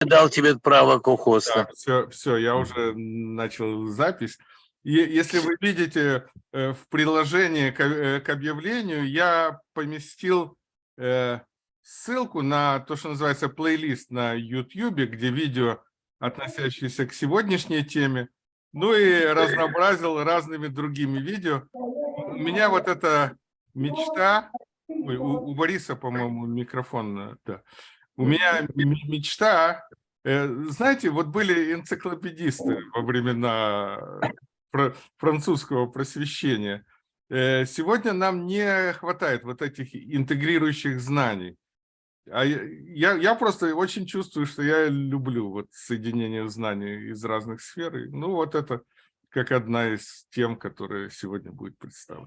дал тебе право кохоста. Да, все, все, я уже начал запись. И если вы видите э, в приложении к, э, к объявлению, я поместил э, ссылку на то, что называется плейлист на YouTube, где видео, относящиеся к сегодняшней теме, ну и разнообразил разными другими видео. У меня вот эта мечта, ой, у, у Бориса, по-моему, микрофон, да. У меня мечта, знаете, вот были энциклопедисты во времена французского просвещения. Э, сегодня нам не хватает вот этих интегрирующих знаний. А я, я просто очень чувствую, что я люблю вот соединение знаний из разных сфер. Ну вот это как одна из тем, которая сегодня будет представлена.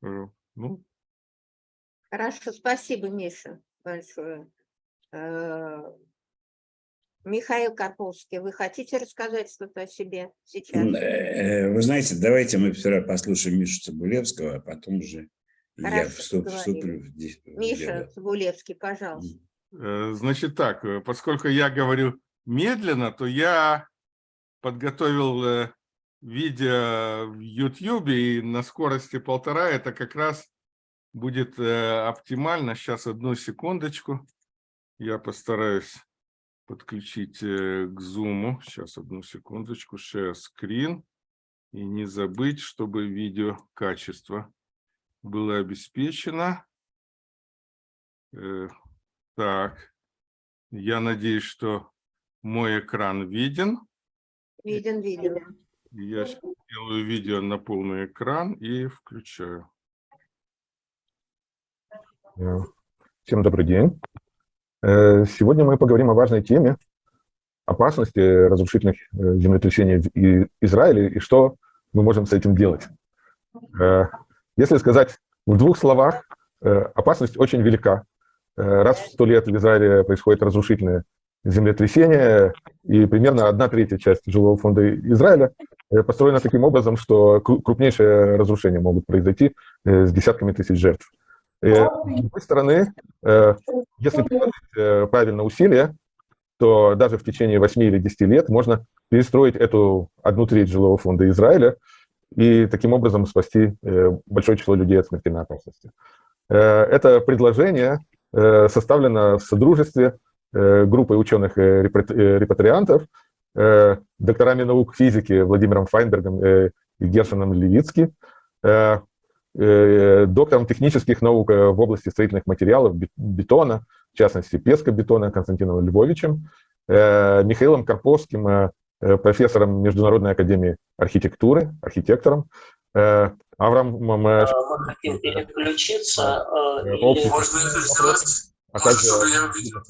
Ну. Хорошо, спасибо, Миша, большое. Э, Михаил Карповский, вы хотите рассказать что-то о себе сейчас? Э, вы знаете, давайте мы вчера послушаем Мишу Цибулевского, а потом уже Хорошо, я вступ, вступлю в Миша. Цибулевский, пожалуйста. Э, значит так, э, поскольку я говорю медленно, то я подготовил видео в YouTube, и на скорости полтора это как раз будет оптимально. Сейчас, одну секундочку. Я постараюсь подключить э, к Zoom. Сейчас, одну секундочку, share screen. И не забыть, чтобы видео качество было обеспечено. Э, так, я надеюсь, что мой экран виден. Виден, виден. Я делаю видео на полный экран и включаю. Всем добрый день. Э, сегодня мы поговорим о важной теме опасности разрушительных э, землетрясений в Израиле и что мы можем с этим делать. Э, если сказать в двух словах, опасность очень велика. Раз в сто лет в Израиле происходит разрушительное землетрясение, и примерно одна третья часть жилого фонда Израиля построена таким образом, что крупнейшие разрушения могут произойти с десятками тысяч жертв. Э, с другой стороны, э, если приложить э, правильно усилия, то даже в течение 8 или 10 лет можно перестроить эту одну треть жилого фонда Израиля и таким образом спасти большое число людей от смертельной опасности. Это предложение составлено в содружестве группой ученых-репатриантов, докторами наук физики Владимиром Файнбергом и Гершином Левицки, Э, доктором технических наук э, в области строительных материалов, бетона, в частности, пескобетона Константином Львовичем, э, Михаилом Карповским, профессором Международной академии архитектуры, архитектором, Авраамом... Мы хотим переключиться. Или... Можно это сделать? А также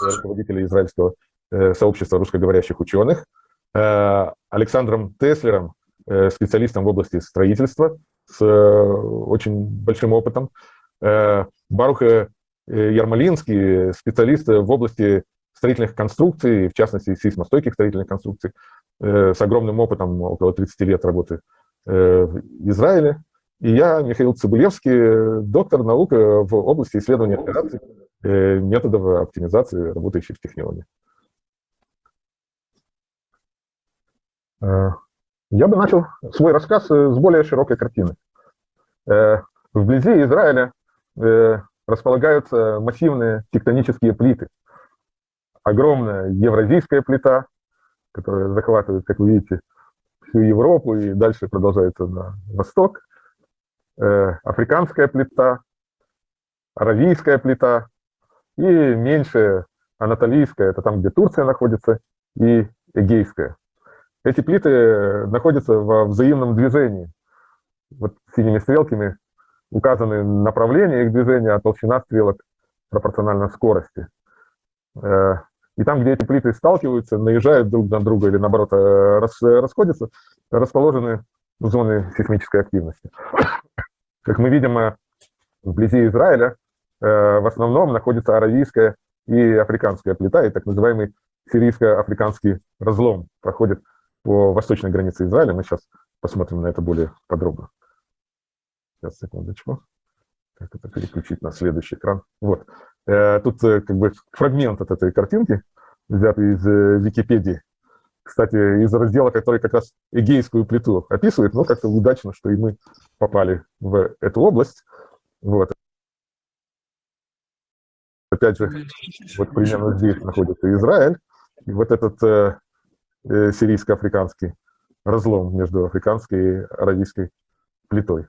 руководителя израильского сообщества русскоговорящих ученых, Александром Теслером, специалистом в области строительства, с э, очень большим опытом. Э, Барух э, Ярмолинский, специалист в области строительных конструкций, в частности, сейсмостойких строительных конструкций, с огромным опытом, около 30 лет работы в Израиле. И я, Михаил Цибулевский, доктор наук в области исследования операций, методов оптимизации, работающих в технологии. Я бы начал свой рассказ э, с более широкой картины. Э, вблизи Израиля э, располагаются массивные тектонические плиты. Огромная евразийская плита, которая захватывает, как вы видите, всю Европу и дальше продолжается на восток. Африканская плита, аравийская плита и меньшая анатолийская, это там, где Турция находится, и эгейская. Эти плиты находятся во взаимном движении. Вот синими стрелками указаны направления их движения, а толщина стрелок пропорциональна скорости. Э, и там, где эти плиты сталкиваются, наезжают друг на друга или, наоборот, э, расходятся, расположены зоны сейсмической активности. Как мы видим, э, вблизи Израиля в основном находится аравийская и африканская плита, и так называемый сирийско-африканский разлом проходит по восточной границе Израиля. Мы сейчас посмотрим на это более подробно. Сейчас, секундочку. Как это переключить на следующий экран? Вот. Э, Тут э, как бы фрагмент от этой картинки, взятый из э, Википедии. Кстати, из раздела, который как раз Эгейскую плиту описывает, но как-то удачно, что и мы попали в эту область. Вот. Опять же, вот примерно здесь находится Израиль, и вот этот э, э, сирийско-африканский разлом между африканской и аравийской плитой.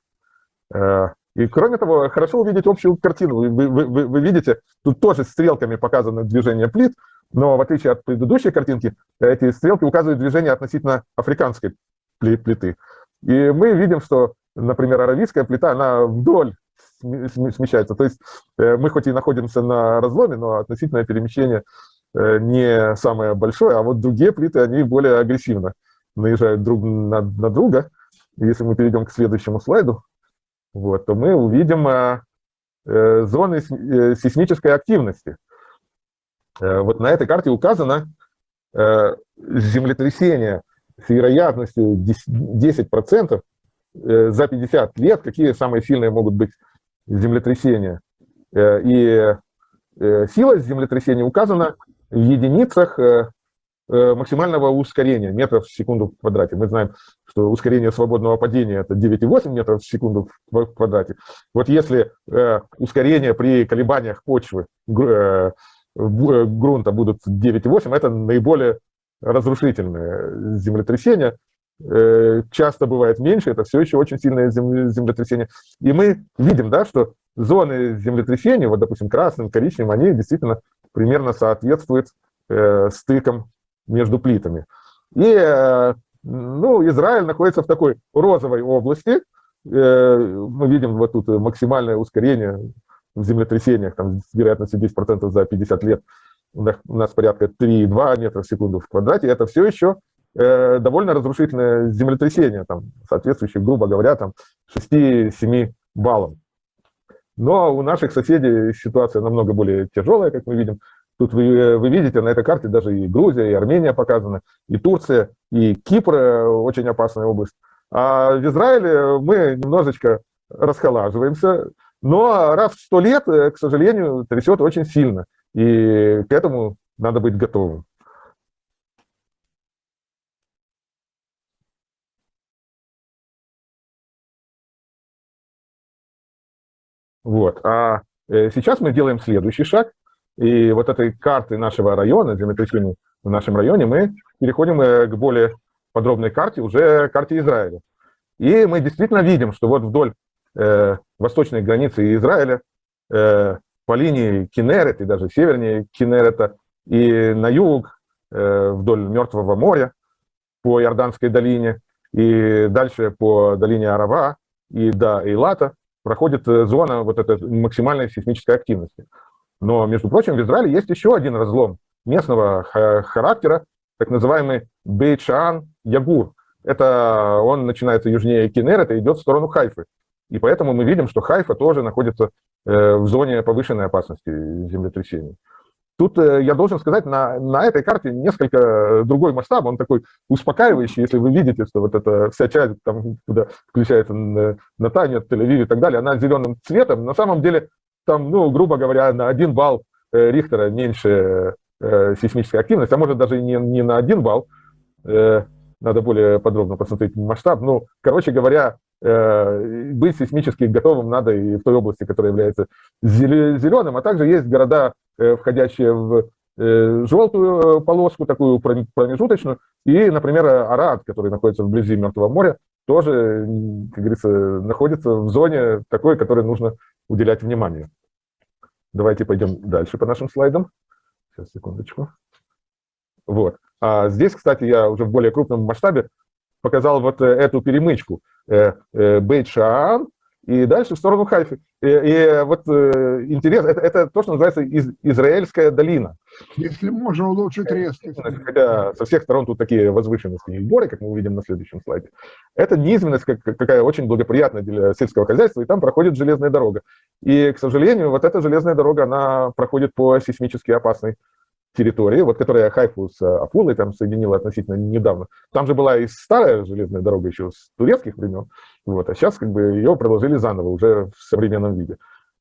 Э, и кроме того, хорошо увидеть общую картину. Вы, вы, вы, вы видите, тут тоже стрелками показано движение плит, но в отличие от предыдущей картинки, эти стрелки указывают движение относительно африканской плиты. И мы видим, что, например, аравийская плита, она вдоль смещается. То есть э, мы хоть и находимся на разломе, но относительное перемещение э, не самое большое, а вот другие плиты, они более агрессивно наезжают друг на, на друга. Если мы перейдем к следующему слайду, вот, то мы увидим э, зоны сейсмической активности. Вот на этой карте указано землетрясение с вероятностью 10% э, за 50 лет, какие самые сильные могут быть землетрясения. Э, и э, сила землетрясения указана в единицах э, максимального ускорения метров в секунду в квадрате. Мы знаем, что ускорение свободного падения – это 9,8 метров в секунду в квадрате. Вот если ускорение при колебаниях почвы грунта будут 9,8, это наиболее разрушительное землетрясение. Э, часто бывает меньше, это все еще очень сильное землетрясение. И мы видим, да, что зоны землетрясения, вот, допустим, красным, коричневым, они действительно примерно соответствуют э, стыкам между плитами. И э, ну, Израиль находится в такой розовой области. Э, мы видим вот тут максимальное ускорение в землетрясениях, там, с вероятностью 10% за 50 лет. У нас порядка 3,2 метра в секунду в квадрате. Это все еще э, довольно разрушительное землетрясение, там, соответствующее, грубо говоря, там 6-7 баллам. Но у наших соседей ситуация намного более тяжелая, как мы видим. Тут вы, вы видите на этой карте даже и Грузия, и Армения показаны, и Турция, и Кипр э, очень опасная область. А в Израиле мы немножечко расхолаживаемся, но раз в сто лет, э, к сожалению, трясет очень сильно, и к этому надо быть готовым. Вот. А э, сейчас мы делаем следующий шаг. И вот этой карты нашего района, землетрясений в нашем районе, мы переходим э, к более подробной карте, уже карте Израиля. И мы действительно видим, что вот вдоль э, восточной границы Израиля э, по линии Кинерет и даже севернее Кинерета и на юг э, вдоль Мертвого моря по Иорданской долине и дальше по долине Арава и до Эйлата проходит э, зона вот этой максимальной сейсмической активности. Но, между прочим, в Израиле есть еще один разлом местного характера, так называемый Бейт-Шаан-Ягур. Это он начинается южнее Кинерета и идет в сторону Хайфы. И поэтому мы видим, что Хайфа тоже находится э, в зоне повышенной опасности землетрясений. Тут э, я должен сказать, на, на этой карте несколько другой масштаб, он такой успокаивающий, если вы видите, что вот эта вся часть, там, куда включается Натанья, Тель-Авив и так далее, она зеленым цветом, на самом деле там, ну, грубо говоря, на один балл э, Рихтера меньше э, сейсмической активности, а может даже не, не на один балл, надо более подробно посмотреть масштаб. Ну, короче говоря, быть сейсмически готовым надо и в той области, которая является зеленым, а также есть города Э, входящие в э, желтую полоску, такую промежуточную, и, например, Арад, который находится вблизи Мертвого моря, тоже, как говорится, находится в зоне такой, которой нужно уделять внимание. Давайте пойдем дальше по нашим слайдам. Сейчас, секундочку. Вот. А здесь, кстати, я уже в более крупном масштабе показал вот э, эту перемычку. Бейт-Шаан и дальше в сторону Хайфы. И, и вот э, интересно, это, это то, что называется из, Израильская долина. Если можно улучшить резкость. Хотя со всех сторон тут такие возвышенности и горы, как мы увидим на следующем слайде. Это низменность, как, какая очень благоприятная для сельского хозяйства, и там проходит железная дорога. И, к сожалению, вот эта железная дорога, она проходит по сейсмически опасной территории, вот которая Хайфу с Афулой там соединила относительно недавно. Там же была и старая железная дорога еще с турецких времен, вот, а сейчас как бы ее продолжили заново, уже в современном виде.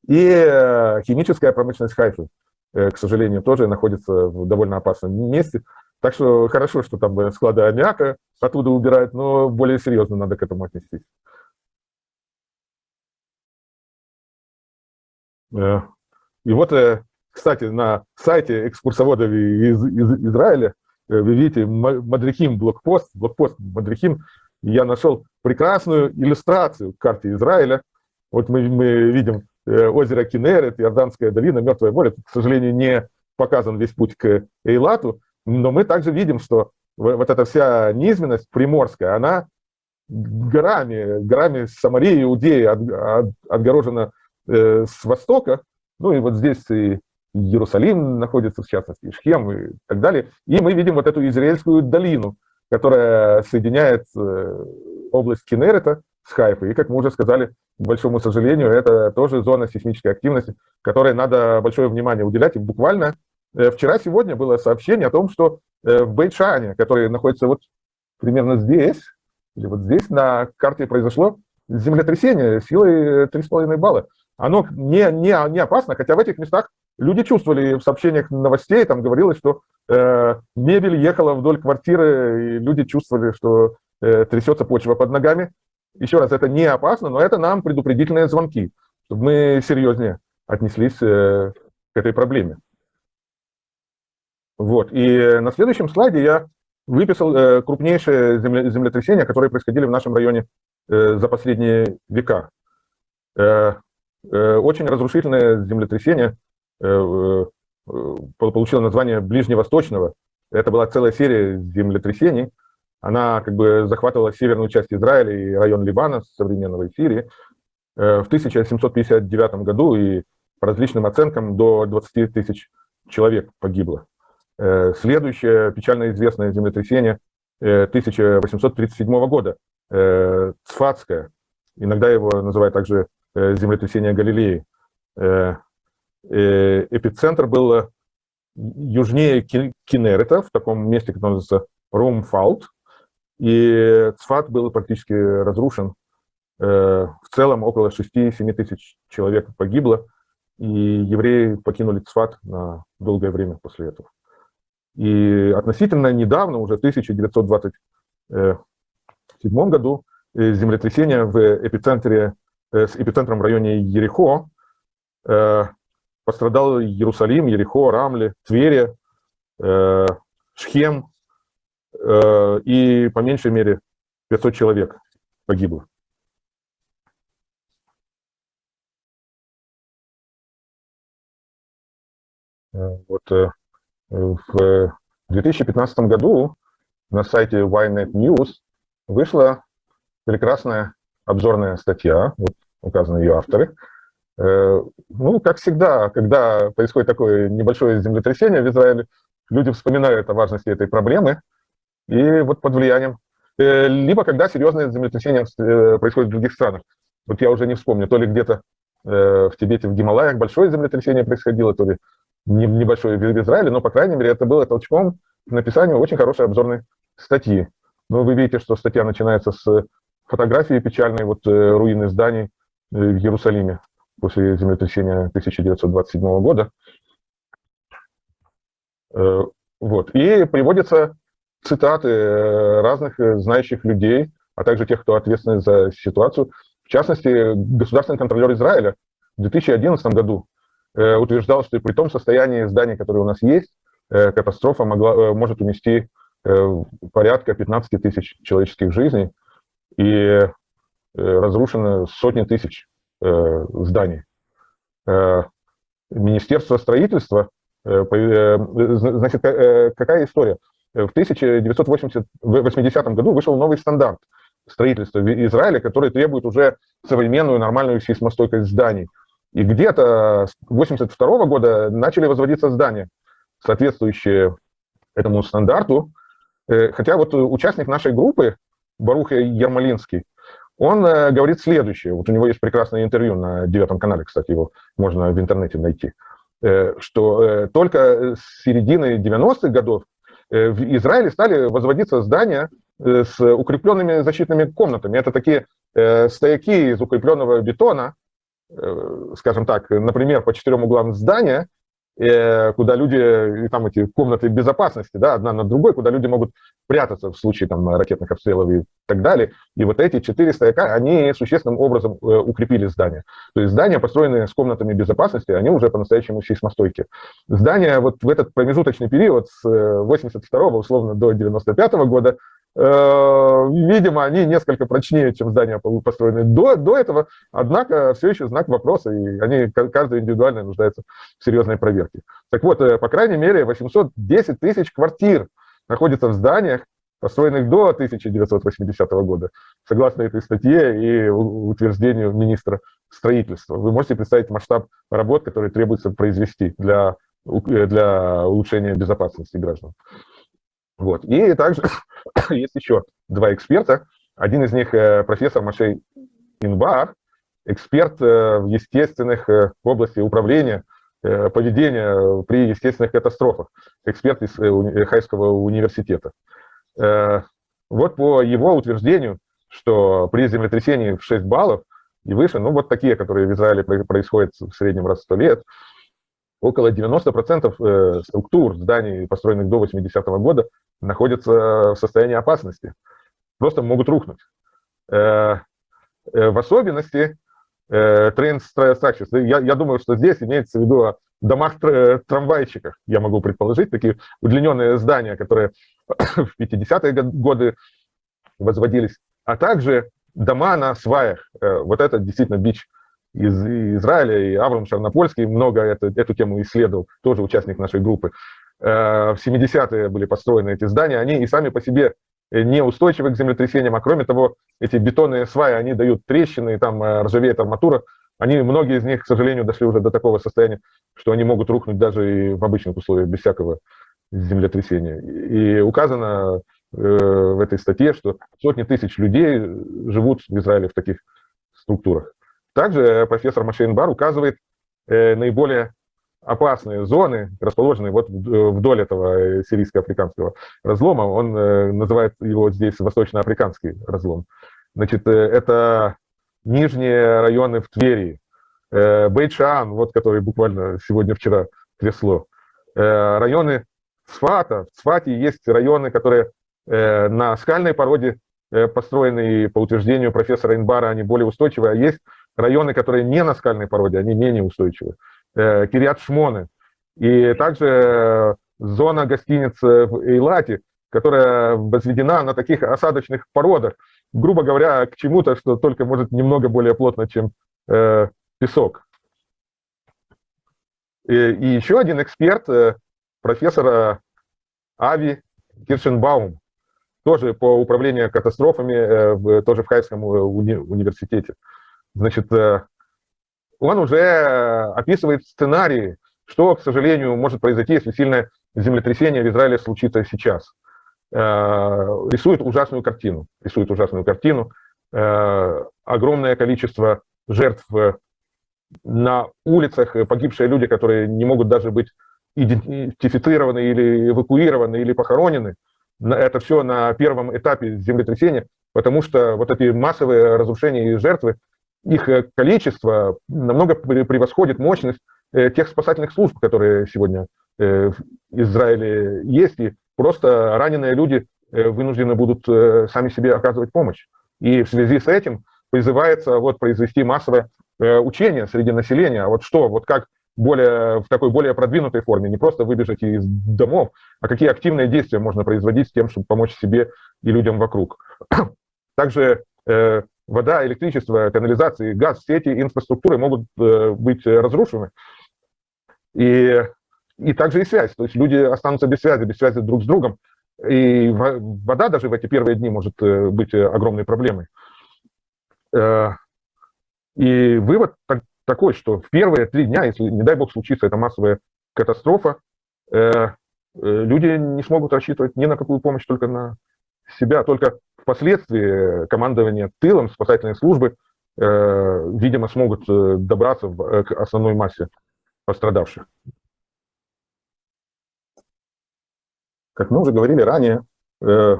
И э, химическая промышленность Хайфы, э, к сожалению, тоже находится в довольно опасном месте. Так что хорошо, что там э, склады аммиака оттуда убирают, но более серьезно надо к этому отнестись. Э, И вот, э, кстати, на сайте экскурсоводов из, из Израиля э, вы видите Ма- Мадрихим блокпост, блокпост Мадрихим, я нашел прекрасную иллюстрацию к карте Израиля. Вот мы, мы видим э, озеро Кинерет, Иорданская долина, Мертвое море. Тут, к сожалению, не показан весь путь к Эйлату, но мы также видим, что вот эта вся низменность приморская, она горами, горами Самарии, Иудеи от- от- отгорожена э, с востока, ну и вот здесь и Иерусалим находится, в частности, и Шхем и так далее. И мы видим вот эту Израильскую долину, которая соединяет э, область Кинерета с Хайфой. И, как мы уже сказали, к большому сожалению, это тоже зона сейсмической активности, которой надо большое внимание уделять. И буквально э, вчера-сегодня было сообщение о том, что э, в Бейшане, который находится вот примерно здесь, или вот здесь на карте произошло землетрясение силой 3,5 балла. Оно не, не, не опасно, хотя в этих местах люди чувствовали в сообщениях новостей, там говорилось, что э, мебель ехала вдоль квартиры, и люди чувствовали, что э, трясется почва под ногами. Еще раз, это не опасно, но это нам предупредительные звонки, чтобы мы серьезнее отнеслись э, к этой проблеме. Вот, и на следующем слайде я выписал э, крупнейшие земле, землетрясения, которые происходили в нашем районе э, за последние века. Э, э, очень разрушительное землетрясение э, э, получило название Ближневосточного. Это была целая серия землетрясений. Она как бы захватывала северную часть Израиля и район Ливана, современного Сирии. Э, в 1759 году и по различным оценкам до 20 тысяч человек погибло. Э, Следующее печально известное землетрясение э, 1837 года, э, Цфатское, иногда его называют также э, землетрясение Галилеи. Э, Эпицентр был э, южнее Ки- Кинерета, в таком месте, которое называется Румфалт, и Цфат был практически разрушен. Э, В целом около 6-7 тысяч человек погибло, и евреи покинули Цфат на долгое время после этого. И относительно недавно, уже в 1927 году, землетрясение в эпицентре, с эпицентром в районе Ерехо пострадал Иерусалим, Ерехо, Рамли, Твери, э, Шхем, э, и по меньшей мере 500 человек погибло. Э, Вот э, в 2015 году на сайте Ynet News вышла прекрасная обзорная статья, вот указаны ее авторы. Э, Ну, как всегда, когда происходит такое небольшое землетрясение в Израиле, люди вспоминают о важности этой проблемы, и вот под влиянием, э, либо когда серьезные землетрясения э, происходят в других странах. Вот я уже не вспомню, то ли где-то в Тибете, в Гималаях большое землетрясение происходило, то ли не- небольшое в Израиле, но, по крайней мере, это было толчком к написанию очень хорошей обзорной статьи. Ну, вы видите, что статья начинается с фотографии печальной вот руины зданий в Иерусалиме после землетрясения 1927 года. Э, Вот. И приводятся цитаты э, разных э, знающих людей, а также тех, кто ответственен за ситуацию. В частности, государственный контролер Израиля в 2011 году утверждал, что при том состоянии зданий, которые у нас есть, катастрофа могла, может унести порядка 15 тысяч человеческих жизней и разрушено сотни тысяч э, зданий. Э, Министерство строительства, э, э, значит, э, какая история? В 1980 году вышел новый стандарт строительства в Израиле, который требует уже современную нормальную сейсмостойкость зданий. И где-то с 1982 года начали возводиться здания, соответствующие этому стандарту. Э, Хотя вот участник нашей группы, Барух Ермолинский, он э, говорит следующее. Вот у него есть прекрасное интервью на девятом канале, кстати, его можно в интернете найти. Э, Что э, только с середины 90-х годов в Израиле стали возводиться здания с укрепленными защитными комнатами. Это такие стояки из укрепленного бетона, скажем так, например, по четырем углам здания, куда люди, там эти комнаты безопасности, да, одна над другой, куда люди могут прятаться в случае там ракетных обстрелов и так далее. И вот эти четыре стояка, они существенным образом э, укрепили здание. То есть здания, построенные с комнатами безопасности, они уже по-настоящему сейсмостойкие. Здания вот в этот промежуточный период с 82 условно до 95 года Э, видимо, они несколько прочнее, чем здания построенные до, до этого, однако все еще знак вопроса, и они, каждый индивидуально нуждается в серьезной проверке. Так вот, э, по крайней мере, 810 тысяч квартир находится в зданиях, построенных до 1980 года, согласно этой статье и утверждению министра строительства. Вы можете представить масштаб работ, которые требуется произвести для, для улучшения безопасности граждан. Вот. И также есть еще два эксперта. Один из них э, профессор Машей Инбар, эксперт э, в естественных э, области управления, поведения при естественных катастрофах, эксперт из Хайского университета. Вот по его утверждению, что при землетрясении в 6 баллов и выше, ну вот такие, которые в Израиле происходят в среднем раз в 100 лет, около 90% структур зданий, построенных до 80-го года, находятся в состоянии опасности, просто могут рухнуть. Э, э, в особенности э, train structures, я, я думаю, что здесь имеется в виду о домах-трамвайчиках, я могу предположить, такие удлиненные здания, которые в 50-е годы возводились, а также дома на сваях. Вот это действительно бич из Израиля, и Авраам Шарнопольский много это, эту тему исследовал, тоже участник нашей группы. Э, в 70-е были построены эти здания, они и сами по себе неустойчивы к землетрясениям, а кроме того, эти бетонные сваи, они дают трещины, и там э, ржавеет арматура, они, многие из них, к сожалению, дошли уже до такого состояния, что они могут рухнуть даже и в обычных условиях, без всякого землетрясения. И указано э, в этой статье, что сотни тысяч людей живут в Израиле в таких структурах. Также профессор Машейнбар указывает наиболее опасные зоны, расположенные вот вдоль этого сирийско-африканского разлома. Он э, называет его здесь восточноафриканский разлом. Значит, э, это нижние районы в Твери, э, Бейчан, вот который буквально сегодня-вчера трясло, районы Сфата. В Сфате есть районы, которые на скальной породе построены, и по утверждению профессора Инбара они более устойчивые, а есть районы, которые не на скальной породе, они менее устойчивые. Э, Кириат Шмоны. И также э, зона гостиниц в Эйлате, которая возведена на таких осадочных породах, грубо говоря, к чему-то, что только может немного более плотно, чем э, песок. И, и еще один эксперт, э, профессор Ави Киршенбаум, тоже по управлению катастрофами, э, в, тоже в Хайском уни университете. Значит, э, он уже э, описывает сценарии, что, к сожалению, может произойти, если сильное землетрясение в Израиле случится сейчас. Э, рисует ужасную картину. Рисует ужасную картину. Э, огромное количество жертв на улицах, погибшие люди, которые не могут даже быть идентифицированы или эвакуированы, или похоронены. Это все на первом этапе землетрясения, потому что вот эти массовые разрушения и жертвы их э, количество намного превосходит мощность э, тех спасательных служб, которые сегодня э, в Израиле есть, и просто раненые люди вынуждены будут сами себе оказывать помощь. И в связи с этим призывается вот произвести массовое учение среди населения. Вот что, вот как более, в такой более продвинутой форме, не просто выбежать из домов, а какие активные действия можно производить с тем, чтобы помочь себе и людям вокруг. Также вода, электричество, канализация, газ, все эти инфраструктуры могут э, быть разрушены. И, и также и связь. То есть люди останутся без связи, без связи друг с другом. И вода даже в эти первые дни может э, быть огромной проблемой. Э, и вывод такой, что в первые три дня, если, не дай бог, случится эта массовая катастрофа, люди не смогут рассчитывать ни на какую помощь, только на себя. Только Впоследствии командование тылом спасательной службы, э, видимо, смогут э, добраться в, э, к основной массе пострадавших. Как мы уже говорили ранее, э,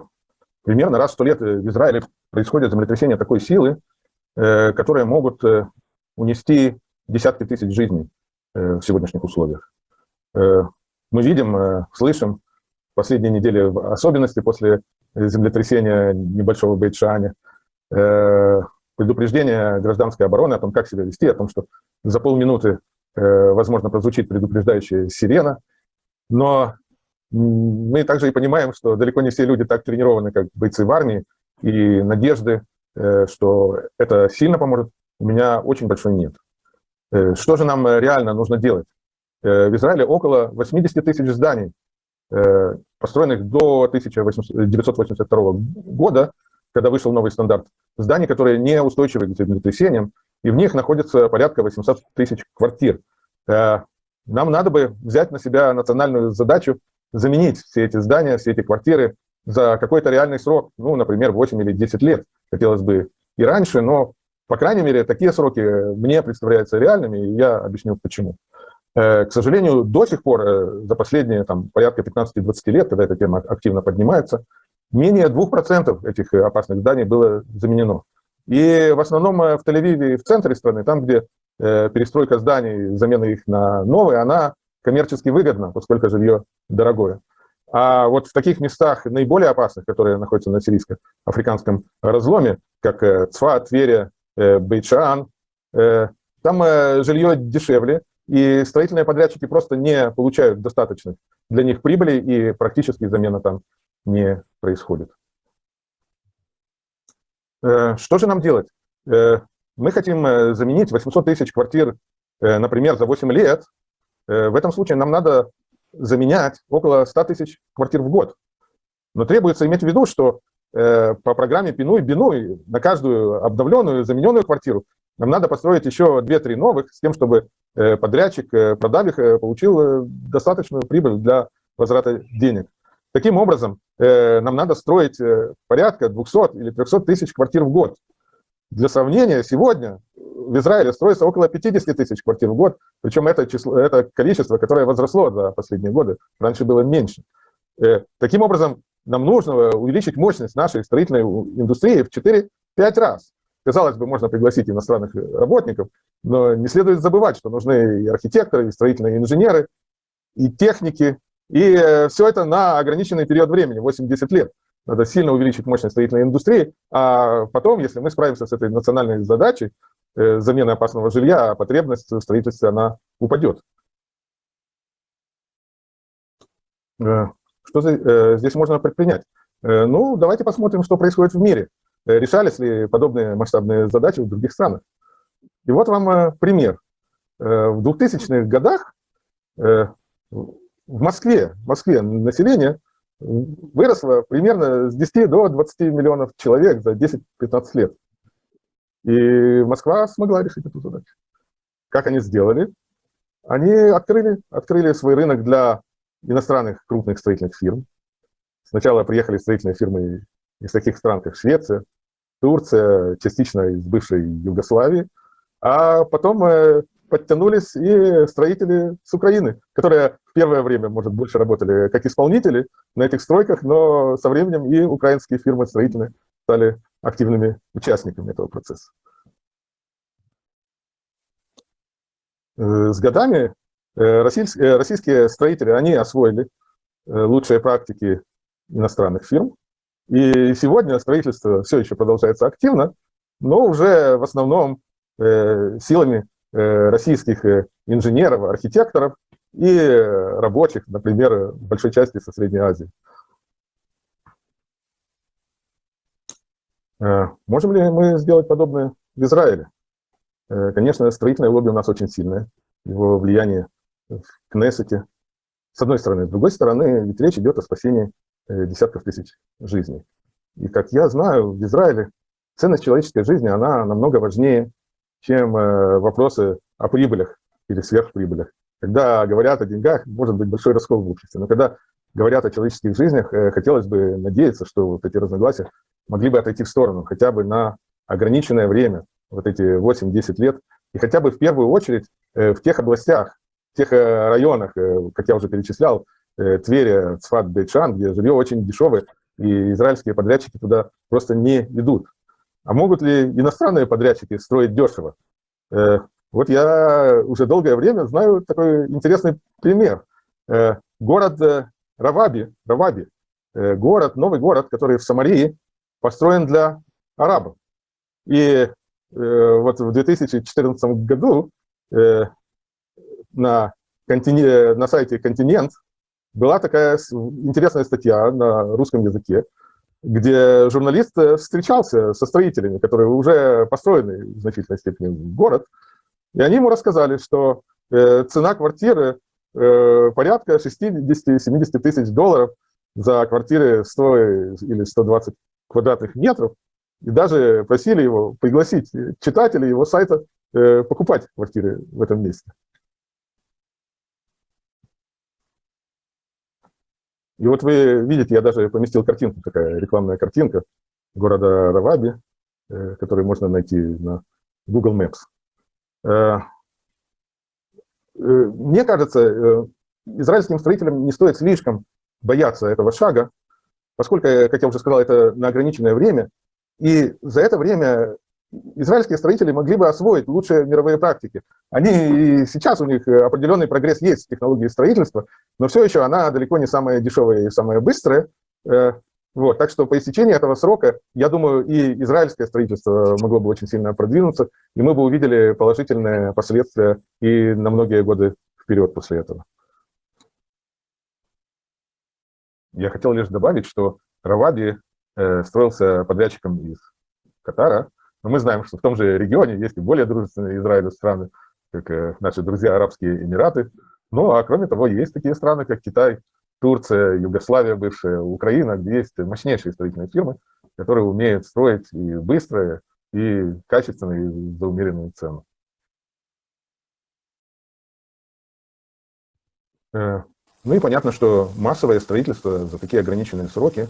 примерно раз в сто лет в Израиле происходит землетрясение такой силы, э, которые могут э, унести десятки тысяч жизней э, в сегодняшних условиях. Э, мы видим, э, слышим последние недели, в особенности после землетрясения небольшого в Бейтшане, э, предупреждение гражданской обороны о том, как себя вести, о том, что за полминуты, э, возможно, прозвучит предупреждающая сирена, но мы также и понимаем, что далеко не все люди так тренированы, как бойцы в армии, и надежды, э, что это сильно поможет, у меня очень большой нет. Что же нам реально нужно делать? В Израиле около 80 тысяч зданий, построенных до 1982 года, когда вышел новый стандарт, зданий, которые не устойчивы к землетрясениям, и в них находится порядка 800 тысяч квартир. Нам надо бы взять на себя национальную задачу заменить все эти здания, все эти квартиры за какой-то реальный срок, ну, например, 8 или 10 лет. Хотелось бы и раньше, но, по крайней мере, такие сроки мне представляются реальными, и я объясню почему. Э, к сожалению, до сих пор, э, за последние там, порядка 15-20 лет, когда эта тема активно поднимается, менее 2% этих опасных зданий было заменено. И в основном э, в Тель-Авиве и в центре страны, там, где перестройка зданий, замена их на новые, она коммерчески выгодно, поскольку жилье дорогое. А вот в таких местах наиболее опасных, которые находятся на сирийско-африканском разломе, как э, Цфа, Тверия, э, Бейчан, э, там жилье дешевле, и строительные подрядчики просто не получают достаточных для них прибыли, и практически замена там не происходит. Что же нам делать? Мы хотим заменить 800 тысяч квартир, например, за 8 лет Э, в этом случае нам надо заменять около 100 тысяч квартир в год. Но требуется иметь в виду, что э, по программе Пинуй-Бинуй на каждую обновленную, замененную квартиру нам надо построить еще 2-3 новых, с тем, чтобы э, подрядчик, продав их, получил достаточную прибыль для возврата денег. Таким образом, нам надо строить порядка 200 или 300 тысяч квартир в год. Для сравнения, сегодня в Израиле строится около 50 тысяч квартир в год, причем это, число, это количество, которое возросло за последние годы, раньше было меньше. Э, таким образом, нам нужно увеличить мощность нашей строительной индустрии в 4-5 раз. Казалось бы, можно пригласить иностранных работников, но не следует забывать, что нужны и архитекторы, и строительные инженеры, и техники, и э, все это на ограниченный период времени, 80 лет. Надо сильно увеличить мощность строительной индустрии, а потом, если мы справимся с этой национальной задачей, Э, замены опасного жилья, а потребность в строительстве она упадет. Э, что э, здесь можно предпринять? Ну, давайте посмотрим, что происходит в мире. Решались ли подобные масштабные задачи в других странах? И вот вам пример. В 2000-х годах в Москве, в Москве население выросло примерно с 10 до 20 миллионов человек за 10-15 лет. И Москва смогла решить эту задачу. Как они сделали? Они открыли, открыли свой рынок для иностранных крупных строительных фирм. Сначала приехали строительные фирмы из таких стран, как Швеция, Турция, частично из бывшей Югославии, а потом э, подтянулись и строители с Украины, которые в первое время, может, больше работали как исполнители на этих стройках, но со временем и украинские фирмы строительные стали активными участниками этого процесса. Э, с годами э, российские, строители, они освоили лучшие практики иностранных фирм, и сегодня строительство все еще продолжается активно, но уже в основном силами российских инженеров, архитекторов и рабочих, например, большой части со Средней Азии. Э, можем ли мы сделать подобное в Израиле? Э, конечно, строительное лобби у нас очень сильное, его влияние в Кнессете, с одной стороны. С другой стороны, ведь речь идет о спасении э, десятков тысяч жизней. И, как я знаю, в Израиле ценность человеческой жизни, она намного важнее, чем вопросы о прибылях или сверхприбылях. Когда говорят о деньгах, может быть большой раскол в обществе, но когда говорят о человеческих жизнях, хотелось бы надеяться, что вот эти разногласия могли бы отойти в сторону хотя бы на ограниченное время, вот эти 8-10 лет, и хотя бы в первую очередь э, в тех областях, в тех э, районах, э, как я уже перечислял, Тверь, Цфат, Бейчан, где жилье очень дешевое, и израильские подрядчики туда просто не идут. А могут ли иностранные подрядчики строить дешево? Вот я уже долгое время знаю такой интересный пример. Э, Город э, Раваби, Раваби, э, город, новый город, который в Самарии, построен для арабов. И э, вот в 2014 году э, на, на сайте «Континент» была такая интересная статья на русском языке, где журналист э, встречался со строителями, которые уже построены в значительной степени город, и они ему рассказали, что э, цена квартиры э, порядка 60-70 тысяч долларов за квартиры 100 или 120 квадратных метров, и даже просили его пригласить читателей его сайта покупать квартиры в этом месте. И вот вы видите, я даже поместил картинку, такая рекламная картинка города Раваби, э, которую можно найти на Google Maps. Э, э, Мне кажется, э, израильским строителям не стоит слишком бояться этого шага, поскольку, как я уже сказал, это на ограниченное время, и за это время израильские строители могли бы освоить лучшие мировые практики. Они и сейчас у них э, определенный прогресс есть в технологии строительства, но все еще она далеко не самая дешевая и самая быстрая. Э, Вот, так что по истечении этого срока, я думаю, и израильское строительство могло бы очень сильно продвинуться, и мы бы увидели положительные последствия и на многие годы вперед после этого. Я хотел лишь добавить, что Раваби э, строился подрядчиком из Катара, но мы знаем, что в том же регионе есть и более дружественные Израилю страны, как э, наши друзья Арабские Эмираты. Ну, а кроме того, есть такие страны, как Китай, Турция, Югославия бывшая, Украина, где есть мощнейшие строительные фирмы, которые умеют строить и быстро, и качественно, и за умеренную цену. Э, Ну и понятно, что массовое строительство за такие ограниченные сроки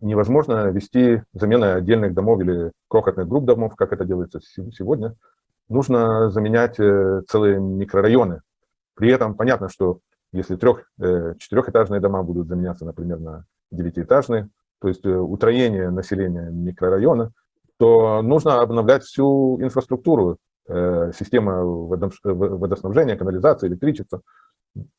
невозможно вести заменой отдельных домов или крохотных групп домов, как это делается се- сегодня. Нужно заменять э, целые микрорайоны. При этом понятно, что если трех, э, четырехэтажные дома будут заменяться, например, на девятиэтажные, то есть э, утроение населения микрорайона, то нужно обновлять всю инфраструктуру, система водоснабжения, канализации, электричества,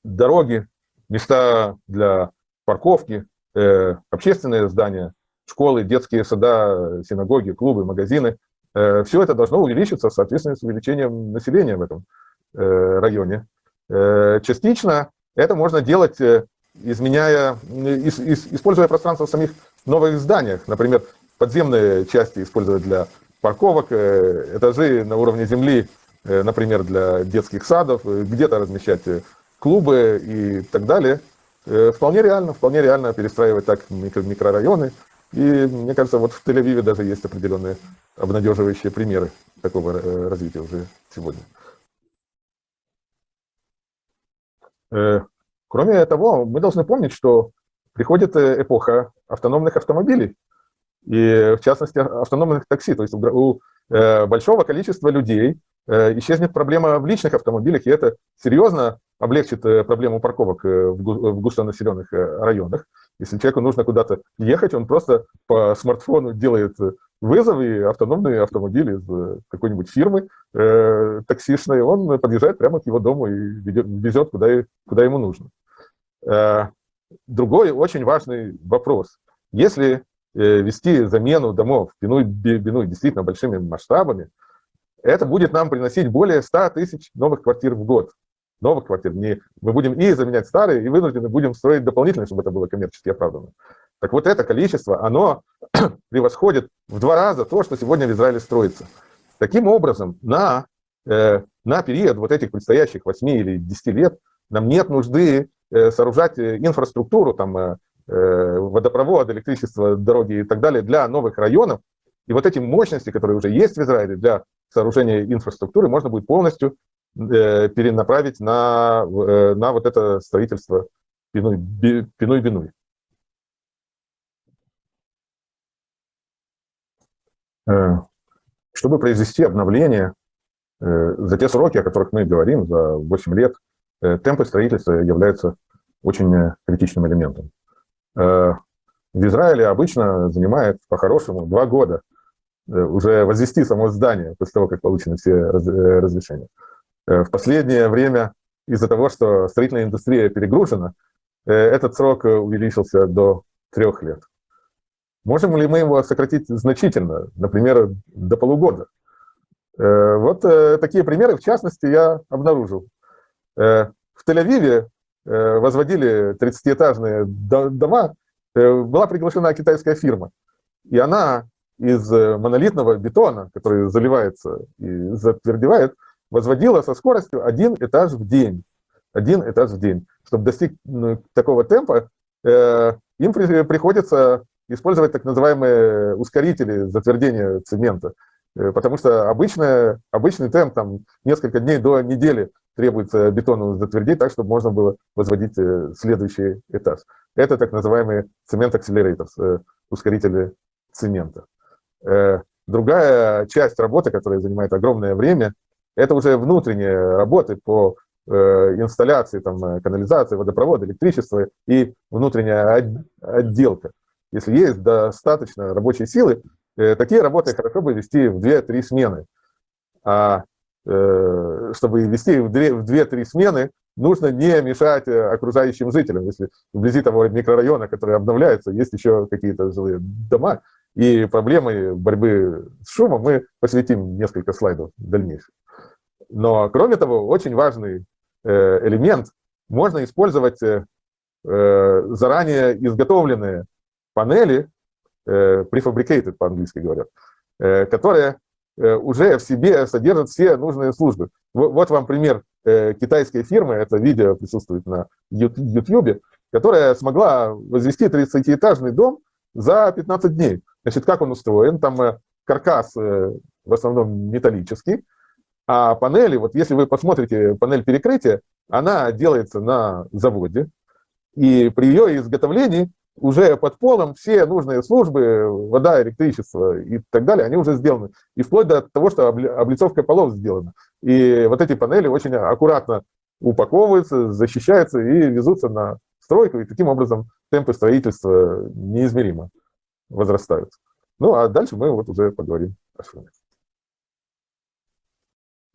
дороги, места для парковки, э, общественные здания, школы, детские сада, синагоги, клубы, магазины. Все это должно увеличиться в соответствии с увеличением населения в этом э, районе. Э, Частично это можно делать, э, изменяя, э, ис- ис- используя пространство в самих новых зданиях. Например, подземные части использовать для парковок, э, этажи на уровне земли, э, например, для детских садов, э, где-то размещать э, клубы и так далее. Э, Вполне реально, вполне реально перестраивать так микро- микрорайоны. И мне кажется, вот в Тель-Авиве даже есть определенные обнадеживающие примеры такого э, развития уже сегодня. Э, Кроме того, мы должны помнить, что приходит эпоха автономных автомобилей, и в частности автономных такси. То есть у большого количества людей исчезнет проблема в личных автомобилях, и это серьезно облегчит э, проблему парковок э, в гу- в густонаселенных э, районах. Если человеку нужно куда-то ехать, он просто по смартфону делает вызов, и автономный автомобиль из какой-нибудь фирмы э, таксишной, он подъезжает прямо к его дому и везет, куда, куда ему нужно. Э, Другой очень важный вопрос. Если э, вести замену домов Пинуй-Бинуй действительно большими масштабами, это будет нам приносить более 100 тысяч новых квартир в год. Новых квартир. Не, мы будем и заменять старые, и вынуждены будем строить дополнительные, чтобы это было коммерчески оправданно. Так вот это количество, оно превосходит в два раза то, что сегодня в Израиле строится. Таким образом, на, э, на период вот этих предстоящих 8 или 10 лет нам нет нужды э, сооружать э, инфраструктуру, там, э, э, водопровод, электричество, дороги и так далее для новых районов. И вот эти мощности, которые уже есть в Израиле для сооружения инфраструктуры, можно будет полностью перенаправить на, э, на вот это строительство. Пинуй-Бинуй. Э, Чтобы произвести обновление э, за те сроки, о которых мы говорим, за 8 лет, э, темпы строительства являются очень э, критичным элементом. Э, В Израиле обычно занимает по-хорошему два года э, уже возвести само здание после того, как получены все раз- э, разрешения. Э, В последнее время из-за того, что строительная индустрия перегружена, э, этот срок э, увеличился до трех лет. Можем ли мы его сократить значительно, например, до полугода? Вот такие примеры, в частности, я обнаружил. В Тель-Авиве возводили 30-этажные до- дома, была приглашена китайская фирма, и она из монолитного бетона, который заливается и затвердевает, возводила со скоростью один этаж в день. Один этаж в день. Чтобы достигнуть такого темпа, э, им при- приходится использовать так называемые ускорители затвердения цемента. Э, Потому что обычно, обычный темп, там, несколько дней до недели требуется бетону затвердить так, чтобы можно было возводить э, следующий этаж. Это так называемые цемент-акселераторы, ускорители цемента. Э, Другая часть работы, которая занимает огромное время, это уже внутренние работы по э, инсталляции там, э, канализации, водопровода, электричества и внутренняя от- отделка. Если есть достаточно рабочей силы, э, такие работы хорошо бы вести в 2-3 смены. А чтобы вести в 2 в 2-3 смены, нужно не мешать окружающим жителям. Если вблизи того микрорайона, который обновляется, есть еще какие-то жилые дома, и проблемы борьбы с шумом мы посвятим несколько слайдов дальнейших. Но, кроме того, очень важный э, элемент, можно использовать э, э, заранее изготовленные панели, prefabricated по-английски говорят, которые уже в себе содержат все нужные службы. Во- Вот вам пример китайской фирмы, это видео присутствует на YouTube, которая смогла возвести 30-этажный дом за 15 дней. Значит, как он устроен? Там каркас в основном металлический, а панели, вот если вы посмотрите панель перекрытия, она делается на заводе, и при ее изготовлении уже под полом все нужные службы, вода, электричество и так далее, они уже сделаны. И вплоть до того, что обли- облицовка полов сделана. И вот эти панели очень аккуратно упаковываются, защищаются и везутся на стройку, и таким образом темпы строительства неизмеримо возрастают. Ну, а дальше мы вот уже поговорим о шуме.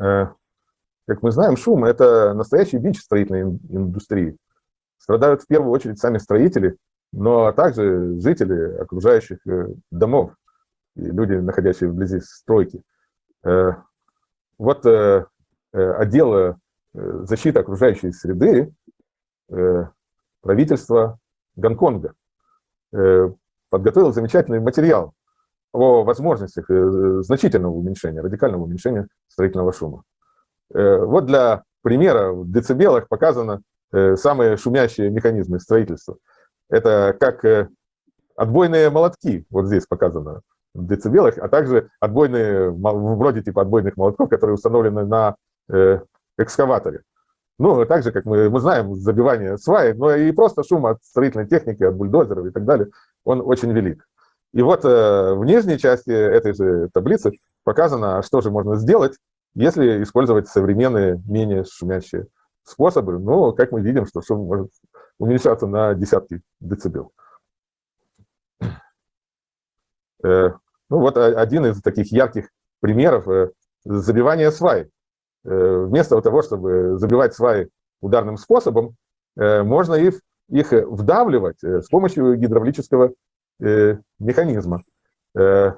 Э, Как мы знаем, шум – это настоящий бич строительной ин- индустрии. Страдают в первую очередь сами строители, но также жители окружающих э, домов и люди, находящие вблизи стройки. Э, Вот отдел защиты окружающей среды правительства Гонконга подготовил замечательный материал о возможностях э, значительного уменьшения, радикального уменьшения строительного шума. Э, Вот для примера в децибелах показано э, самые шумящие механизмы строительства. Это как отбойные молотки, вот здесь показано в децибелах, а также отбойные, вроде типа отбойных молотков, которые установлены на экскаваторе. Ну, так же, как мы, мы знаем, забивание сваи, но и просто шум от строительной техники, от бульдозеров и так далее, он очень велик. И вот э, в нижней части этой же таблицы показано, что же можно сделать, если использовать современные, менее шумящие способы. Ну, как мы видим, что шум может уменьшаться на десятки децибел. Э, Ну, вот о- один из таких ярких примеров э, забивания свай. Э, Вместо того, чтобы забивать сваи ударным способом, э, можно их, их вдавливать э, с помощью гидравлического э, механизма. Э,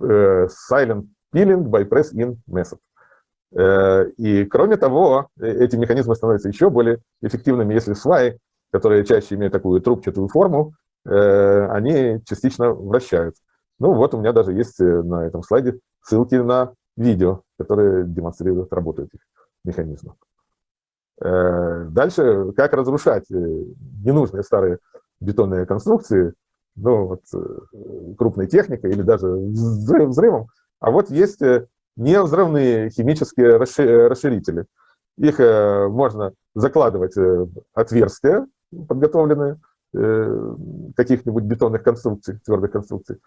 э, Silent peeling by press-in method. Э, И кроме того, э, эти механизмы становятся еще более эффективными, если сваи, которые чаще имеют такую трубчатую форму, они частично вращаются. Ну вот у меня даже есть на этом слайде ссылки на видео, которые демонстрируют работу этих механизмов. Дальше, как разрушать ненужные старые бетонные конструкции, ну, вот, э, крупной техникой или даже взрыв- взрывом. А вот есть э, невзрывные химические расши- расширители. Их э, можно закладывать отверстия, подготовленные каких-нибудь бетонных конструкций, твердых конструкций.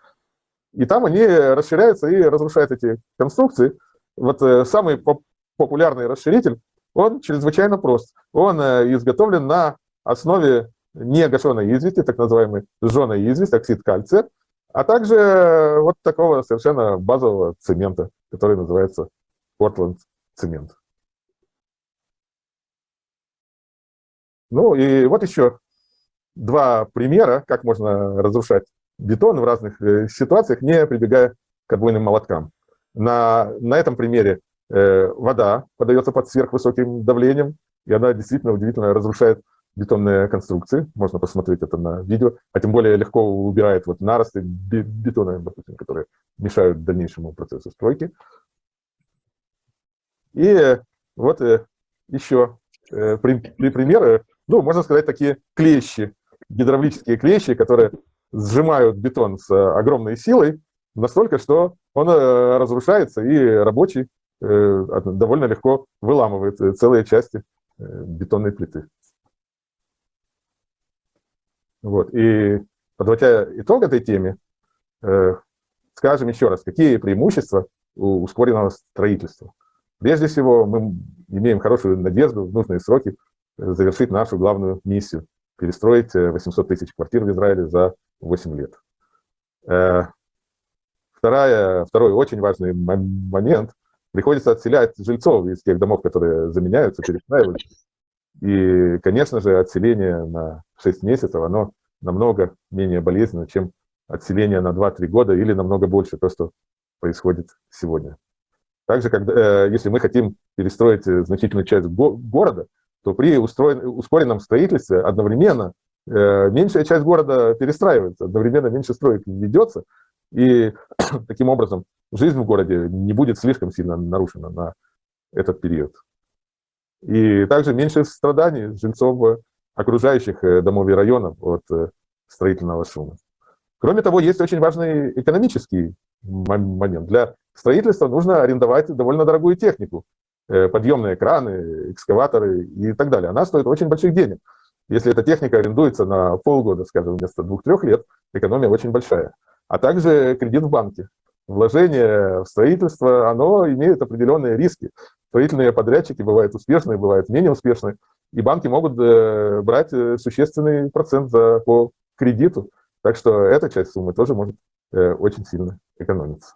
И там они расширяются и разрушают эти конструкции. Вот самый поп- популярный расширитель, он чрезвычайно прост. Он изготовлен на основе не извести, так называемой сжженной известь, оксид кальция, а также вот такого совершенно базового цемента, который называется Portland цемент. Ну и вот еще два примера, как можно разрушать бетон в разных э, ситуациях, не прибегая к отбойным молоткам. На, на этом примере э, вода подается под сверхвысоким давлением, и она действительно удивительно разрушает бетонные конструкции. Можно посмотреть это на видео. А тем более легко убирает вот наросты бетона, допустим, которые мешают дальнейшему процессу стройки. И вот э, еще э, при, при примеры, ну, можно сказать, такие клещи, гидравлические клещи, которые сжимают бетон с огромной силой, настолько, что он э, разрушается, и рабочий довольно легко выламывает целые части бетонной плиты. Вот. И подводя итог этой теме, скажем еще раз, какие преимущества у ускоренного строительства. Прежде всего, мы имеем хорошую надежду в нужные сроки завершить нашу главную миссию – перестроить 800 тысяч квартир в Израиле за 8 лет. Вторая, второй очень важный момент – приходится отселять жильцов из тех домов, которые заменяются, перестраиваются. И, конечно же, отселение на 6 месяцев, оно намного менее болезненно, чем отселение на 2-3 года или намного больше то, что происходит сегодня. Также, когда, если мы хотим перестроить значительную часть города, то при ускоренном строительстве одновременно меньшая часть города перестраивается, одновременно меньше строек ведется, и таким образом жизнь в городе не будет слишком сильно нарушена на этот период. И также меньше страданий жильцов окружающих домов и районов от строительного шума. Кроме того, есть очень важный экономический момент. Для строительства нужно арендовать довольно дорогую технику. Подъемные краны, экскаваторы и так далее. Она стоит очень больших денег. Если эта техника арендуется на полгода, скажем, вместо двух-трех лет, экономия очень большая. А также кредит в банке вложение в строительство, оно имеет определенные риски. Строительные подрядчики бывают успешные, бывают менее успешные, и банки могут э, брать э, существенный процент за, по кредиту. Так что эта часть суммы тоже может э, очень сильно экономиться.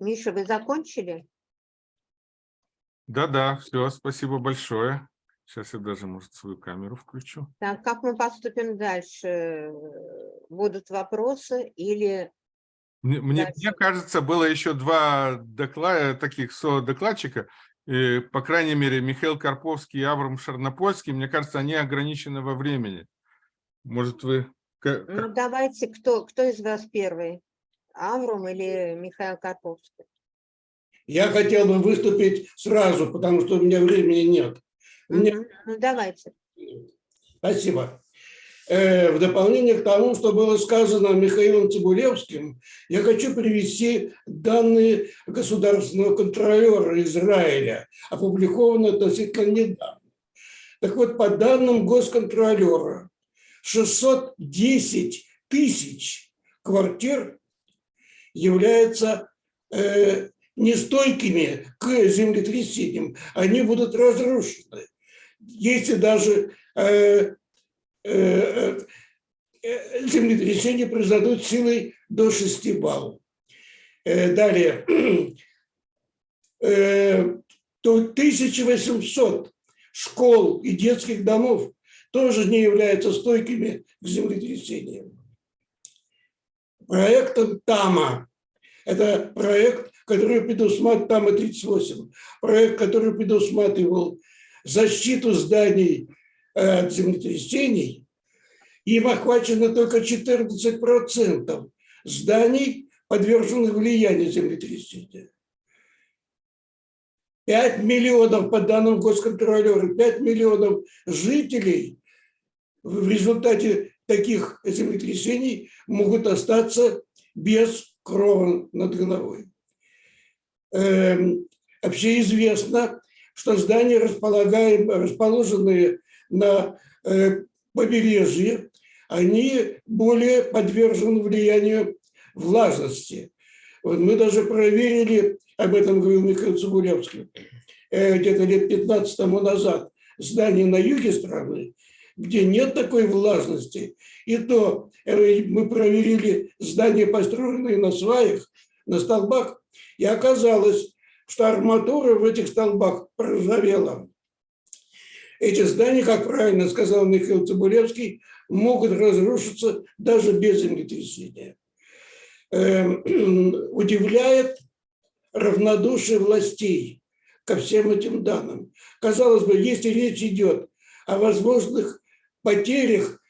Миша, вы закончили? Да-да, все, спасибо большое. Сейчас я даже, может, свою камеру включу. Так, как мы поступим дальше? Будут вопросы или... Мне, мне, мне кажется, было еще два доклада, таких со-докладчика, и, по крайней мере, Михаил Карповский и Авраам Шарнопольский, мне кажется, они ограничены во времени. Может, вы... Ну, давайте, кто, кто из вас первый? Авром или Михаил Карповский? Я хотел бы выступить сразу, потому что у меня времени нет. Ну, давайте. Спасибо. Э, в дополнение к тому, что было сказано Михаилом Цибулевским, я хочу привести данные государственного контролера Израиля, опубликованные относительно недавно. Так вот, по данным госконтролера, 610 тысяч квартир являются э, нестойкими к землетрясениям, они будут разрушены. Если даже э, э, э, землетрясения произойдут силой до 6 баллов. Э, далее, э, то 1800 школ и детских домов тоже не являются стойкими к землетрясениям. Проектом ТАМА, это проект который предусматривал, там и 38, проект, который предусматривал защиту зданий э, от землетрясений, им охвачено только 14% зданий, подверженных влиянию землетрясения. 5 миллионов, по данным госконтролера, 5 миллионов жителей в результате таких землетрясений могут остаться без крова над головой. Эм, общеизвестно, что здания, расположенные на э, побережье, они более подвержены влиянию влажности. Вот мы даже проверили, об этом говорил Михаил Цибулевский, э, где-то лет 15 тому назад здание на юге страны, где нет такой влажности. И то э, мы проверили здания, построенные на сваях, на столбах, и оказалось, что арматура в этих столбах проржавела. Эти здания, как правильно сказал Михаил Цибулевский, могут разрушиться даже без землетрясения. Эм, Удивляет равнодушие властей ко всем этим данным. Казалось бы, если речь идет о возможных потерях,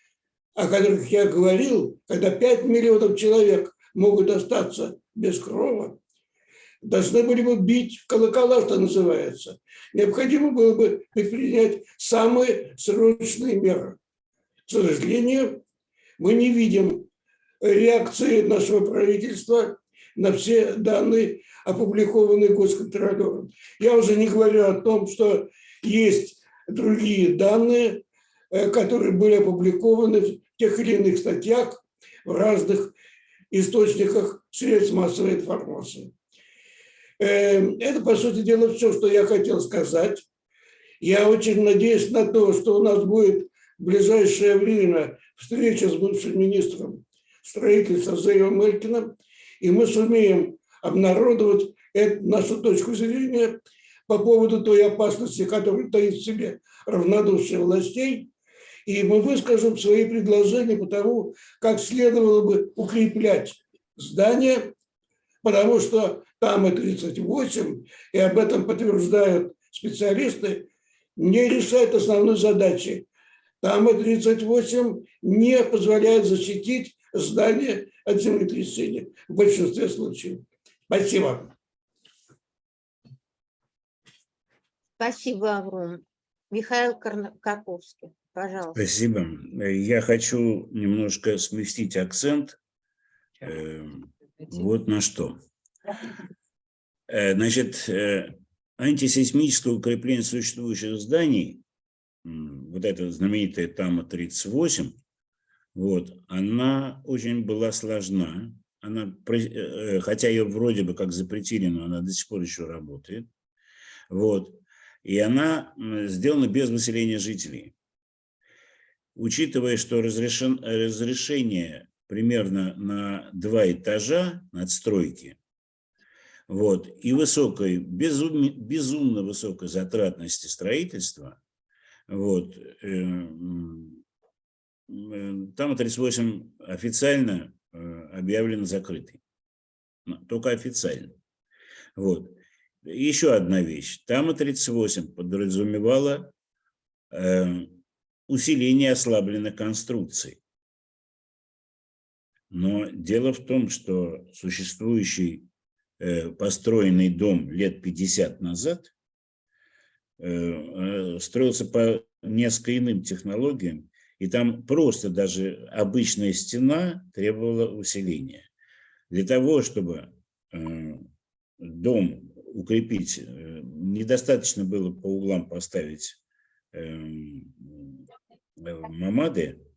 о которых я говорил, когда 5 миллионов человек могут остаться без крова, должны были бы бить в колокола, что называется. Необходимо было бы предпринять самые срочные меры. К сожалению, мы не видим реакции нашего правительства на все данные, опубликованные госконтролером. Я уже не говорю о том, что есть другие данные, э, которые были опубликованы в тех или иных статьях в разных источниках средств массовой информации. Э, Это, по сути дела, все, что я хотел сказать. Я очень надеюсь на то, что у нас будет в ближайшее время встреча с бывшим министром строительства Зеевым Элькиным, и мы сумеем обнародовать эту, нашу точку зрения по поводу той опасности, которая таит в себе равнодушие властей, и мы выскажем свои предложения по тому, как следовало бы укреплять здание, потому что там и 38, и об этом подтверждают специалисты, не решает основной задачи. Там и 38 не позволяет защитить здание от землетрясения в большинстве случаев. Спасибо. Спасибо, Авром. Михаил Карповский, пожалуйста. Спасибо. Я хочу немножко сместить акцент э, вот на что. Э, Значит, э, антисейсмическое укрепление существующих зданий, вот эта знаменитая ТАМА-38, вот, она очень была сложна. Она, э, хотя ее вроде бы как запретили, но она до сих пор еще работает. Вот. И она сделана без выселения жителей. Учитывая, что разрешен, разрешение примерно на два этажа надстройки, вот, и высокой, безумно, безумно высокой затратности строительства, вот, э, э, там 38 официально э, объявлено закрытой. Но Только официально. Вот. Еще одна вещь. Там 38 подразумевала э, усиление ослабленных конструкций. Но дело в том, что существующий э, построенный дом лет 50 назад э, э, строился по несколько иным технологиям, и там просто даже обычная стена требовала усиления. Для того, чтобы э, дом укрепить, недостаточно было по углам поставить эм, мамады,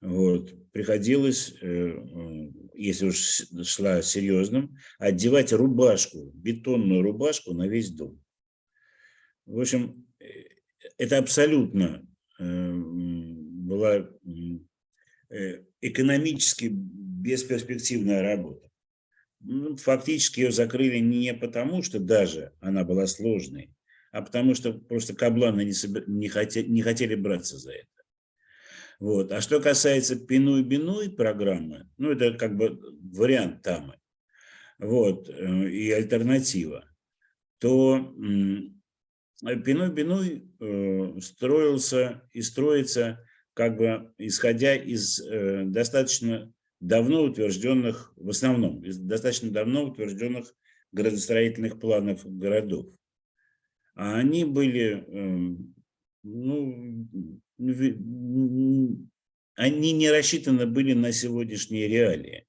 вот, приходилось, э, если уж шла серьезным, одевать рубашку, бетонную рубашку на весь дом. В общем, э, это абсолютно э, была экономически бесперспективная работа. Ну, Фактически ее закрыли не потому, что даже она была сложной, а потому что просто кабланы не, собе- не, хотели, не хотели браться за это. Вот. А что касается Пиной-Биной программы, ну это как бы вариант Тамы, вот, э, и альтернатива, то м, Пиной-Биной э, строился и строится как бы исходя из э, достаточно давно утвержденных, в основном, из достаточно давно утвержденных градостроительных планов городов. А они были, ну, они не рассчитаны были на сегодняшние реалии.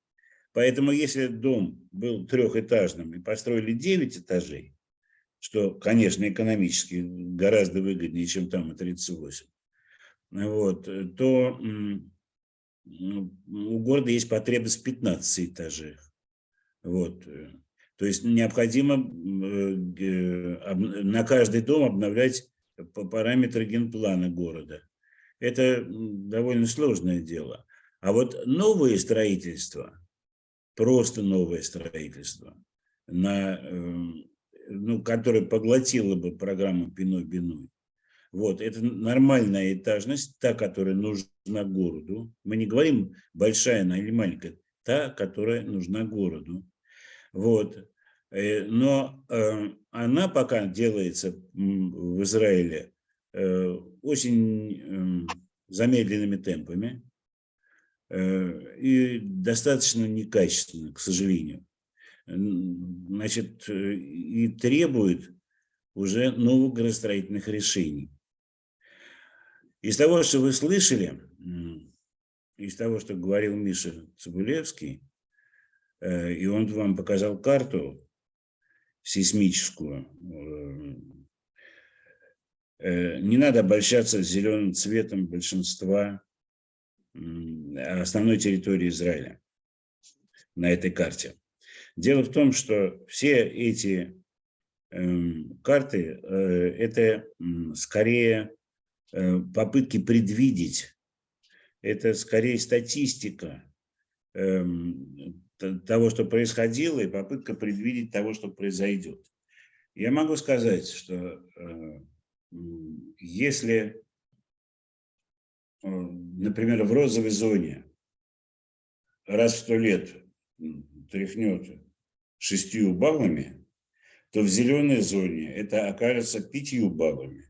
Поэтому если дом был трехэтажным и построили 9 этажей, что, конечно, экономически гораздо выгоднее, чем там и 38, вот, то м, у города есть потребность в 15 этажах. Вот. э. То есть необходимо э, на каждый дом обновлять параметры генплана города. Это довольно сложное дело. А вот новые строительства, просто новое строительство, на, эм, ну, которое поглотило бы программу Пиной-Биной, вот, это нормальная этажность, та, которая нужна городу. Мы не говорим большая она или маленькая, та, которая нужна городу. Вот. Э, Но э, она пока делается в Израиле э, очень эм, замедленными темпами э, и достаточно некачественно, к сожалению. Значит, э, и требует уже новых градостроительных решений. Из того, что вы слышали, из того, что говорил Миша Цибулевский, э, и он вам показал карту сейсмическую, не надо обольщаться зеленым цветом большинства основной территории Израиля на этой карте. Дело в том, что все эти эм, карты э, – это скорее э, попытки предвидеть, это скорее статистика эм, того, что происходило, и попытка предвидеть того, что произойдет. Я могу сказать, что э, если, например, в розовой зоне раз в сто лет тряхнет шестью баллами, то в зеленой зоне это окажется пятью баллами.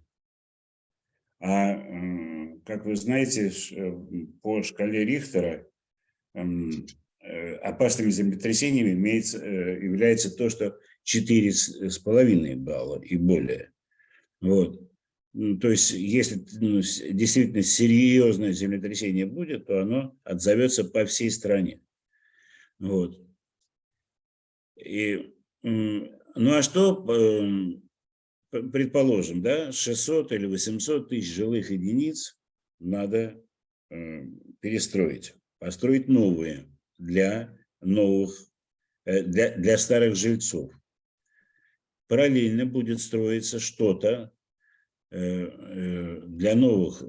А, как вы знаете, э, по шкале Рихтера э, опасными землетрясениями имеется, э, является то, что 4,5 балла и более. Вот. Ну, То есть, если ну, действительно серьезное землетрясение будет, то оно отзовется по всей стране. Вот. И, ну а что, эм, предположим, да, 600 или 800 тысяч жилых единиц надо э, перестроить, построить новые для новых, э, для, для старых жильцов. Параллельно будет строиться что-то для новых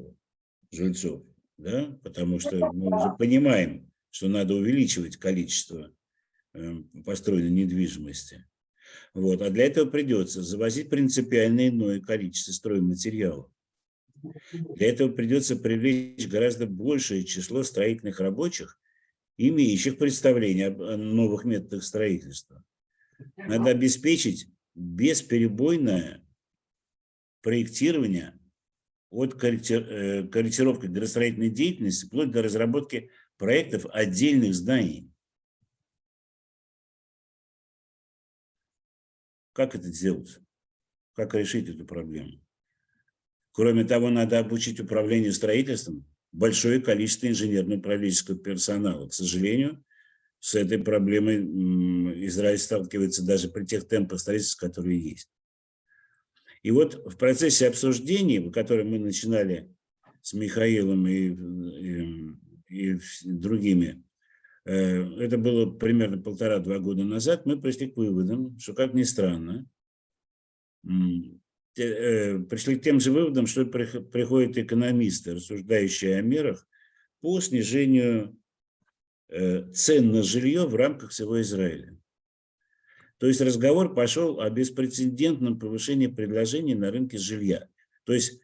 жильцов, да, потому что мы уже понимаем, что надо увеличивать количество э, построенной недвижимости. Вот. А для этого придется завозить принципиально иное количество стройматериалов. Для этого придется привлечь гораздо большее число строительных рабочих, имеющих представление о новых методах строительства. Надо обеспечить бесперебойное проектирование от э, корректировки градостроительной деятельности вплоть до разработки проектов отдельных зданий. Как это сделать? Как решить эту проблему? Кроме того, надо обучить управлению строительством большое количество инженерно-управленческого персонала. К сожалению, с этой проблемой Израиль сталкивается даже при тех темпах строительства, которые есть. И вот в процессе обсуждений, который мы начинали с Михаилом и, и- и с другими, э, это было примерно полтора-два года назад, мы пришли к выводам, что, как ни странно, э, пришли к тем же выводам, что прих- приходят экономисты, рассуждающие о мерах по снижению э, цен на жилье в рамках всего Израиля. То есть разговор пошел о беспрецедентном повышении предложений на рынке жилья. То есть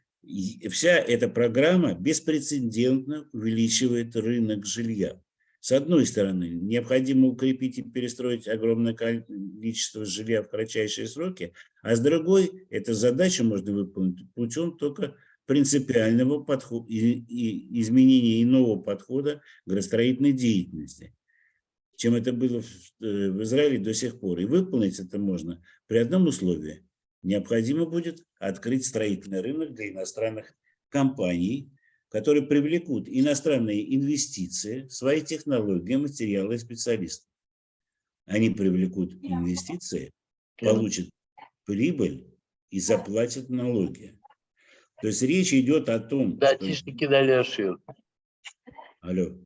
вся эта программа беспрецедентно увеличивает рынок жилья. С одной стороны, необходимо укрепить и перестроить огромное количество жилья в кратчайшие сроки, а с другой, эту задачу можно выполнить путем только принципиального подхода и, и изменения иного подхода к градостроительной деятельности, чем это было в, э, в Израиле до сих пор. И выполнить это можно при одном условии. Необходимо будет открыть строительный рынок для иностранных компаний, которые привлекут иностранные инвестиции, свои технологии, материалы и специалистов. Они привлекут инвестиции, получат прибыль и заплатят налоги. То есть речь идет о том, что- Датишники дали шир. Алло.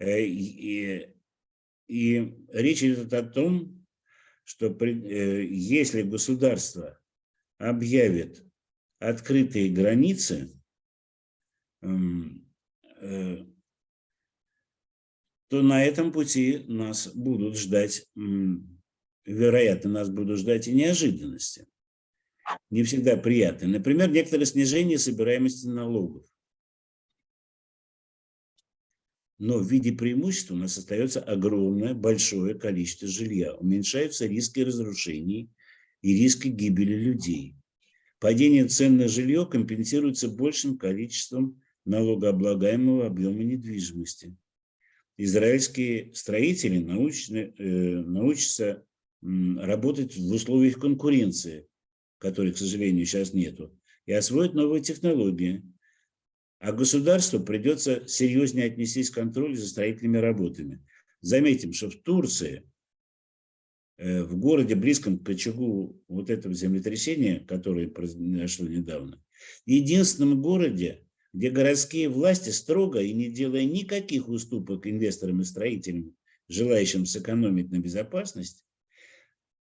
Э, И, и речь идет о том, что при- э, если государство объявит открытые границы, м, э, то на этом пути нас будут ждать, вероятно, нас будут ждать и неожиданности. Не всегда приятные. Например, некоторое снижение собираемости налогов. Но в виде преимущества у нас остается огромное, большое количество жилья. Уменьшаются риски разрушений и риски гибели людей. Падение цен на жилье компенсируется большим количеством налогооблагаемого объема недвижимости. Израильские строители научны, э, научатся м, работать в условиях конкуренции, которой, к сожалению, сейчас нету, и освоят новые технологии. А государству придется серьезнее отнестись к контролю за строительными работами. Заметим, что в Турции, э, в городе, близком к очагу вот этого землетрясения, которое произошло недавно, единственном городе, где городские власти строго и не делая никаких уступок инвесторам и строителям, желающим сэкономить на безопасности,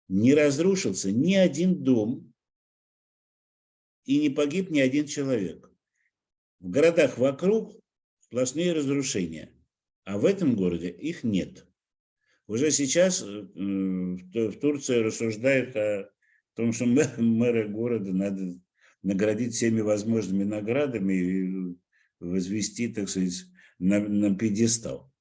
не разрушился ни один дом и не погиб ни один человек. В городах вокруг сплошные разрушения, а в этом городе их нет. Уже сейчас э, в Ту- в Турции рассуждают о том, что мэ- мэра города надо наградить всеми возможными наградами и возвести, так сказать, на, на пьедестал.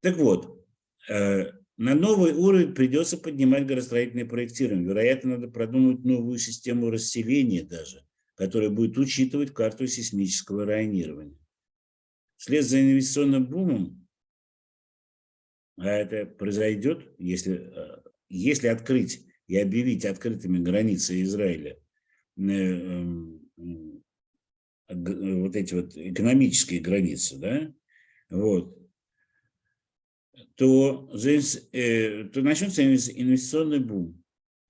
Так вот, э, на новый уровень придется поднимать градостроительное проектирование. Вероятно, надо продумать новую систему расселения даже, которая будет учитывать карту сейсмического районирования. Вслед за инвестиционным бумом, а это произойдет, если, э, если открыть и объявить открытыми границы Израиля, э, эм, г- вот эти вот экономические границы, да, вот, то, э, то начнется инвес- инвестиционный бум.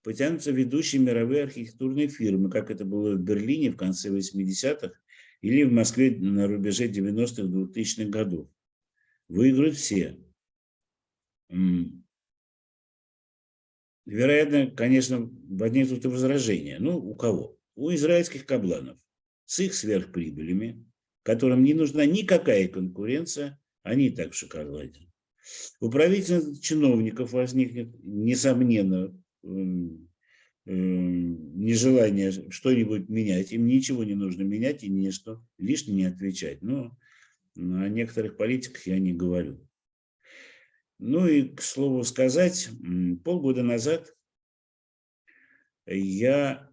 Потянутся ведущие мировые архитектурные фирмы, как это было в Берлине в конце 80-х или в Москве на рубеже 90-х, 2000-х годов. Выиграют все. Вероятно, конечно, возникнут и возражения. Ну, у кого? У израильских кабланов с их сверхприбылями, которым не нужна никакая конкуренция, они и так в шоколаде. У правительственных чиновников возникнет, несомненно, нежелание что-нибудь менять. Им ничего не нужно менять и ни что лишнее не отвечать. Но о некоторых политиках я не говорю. Ну и, к слову сказать, полгода назад я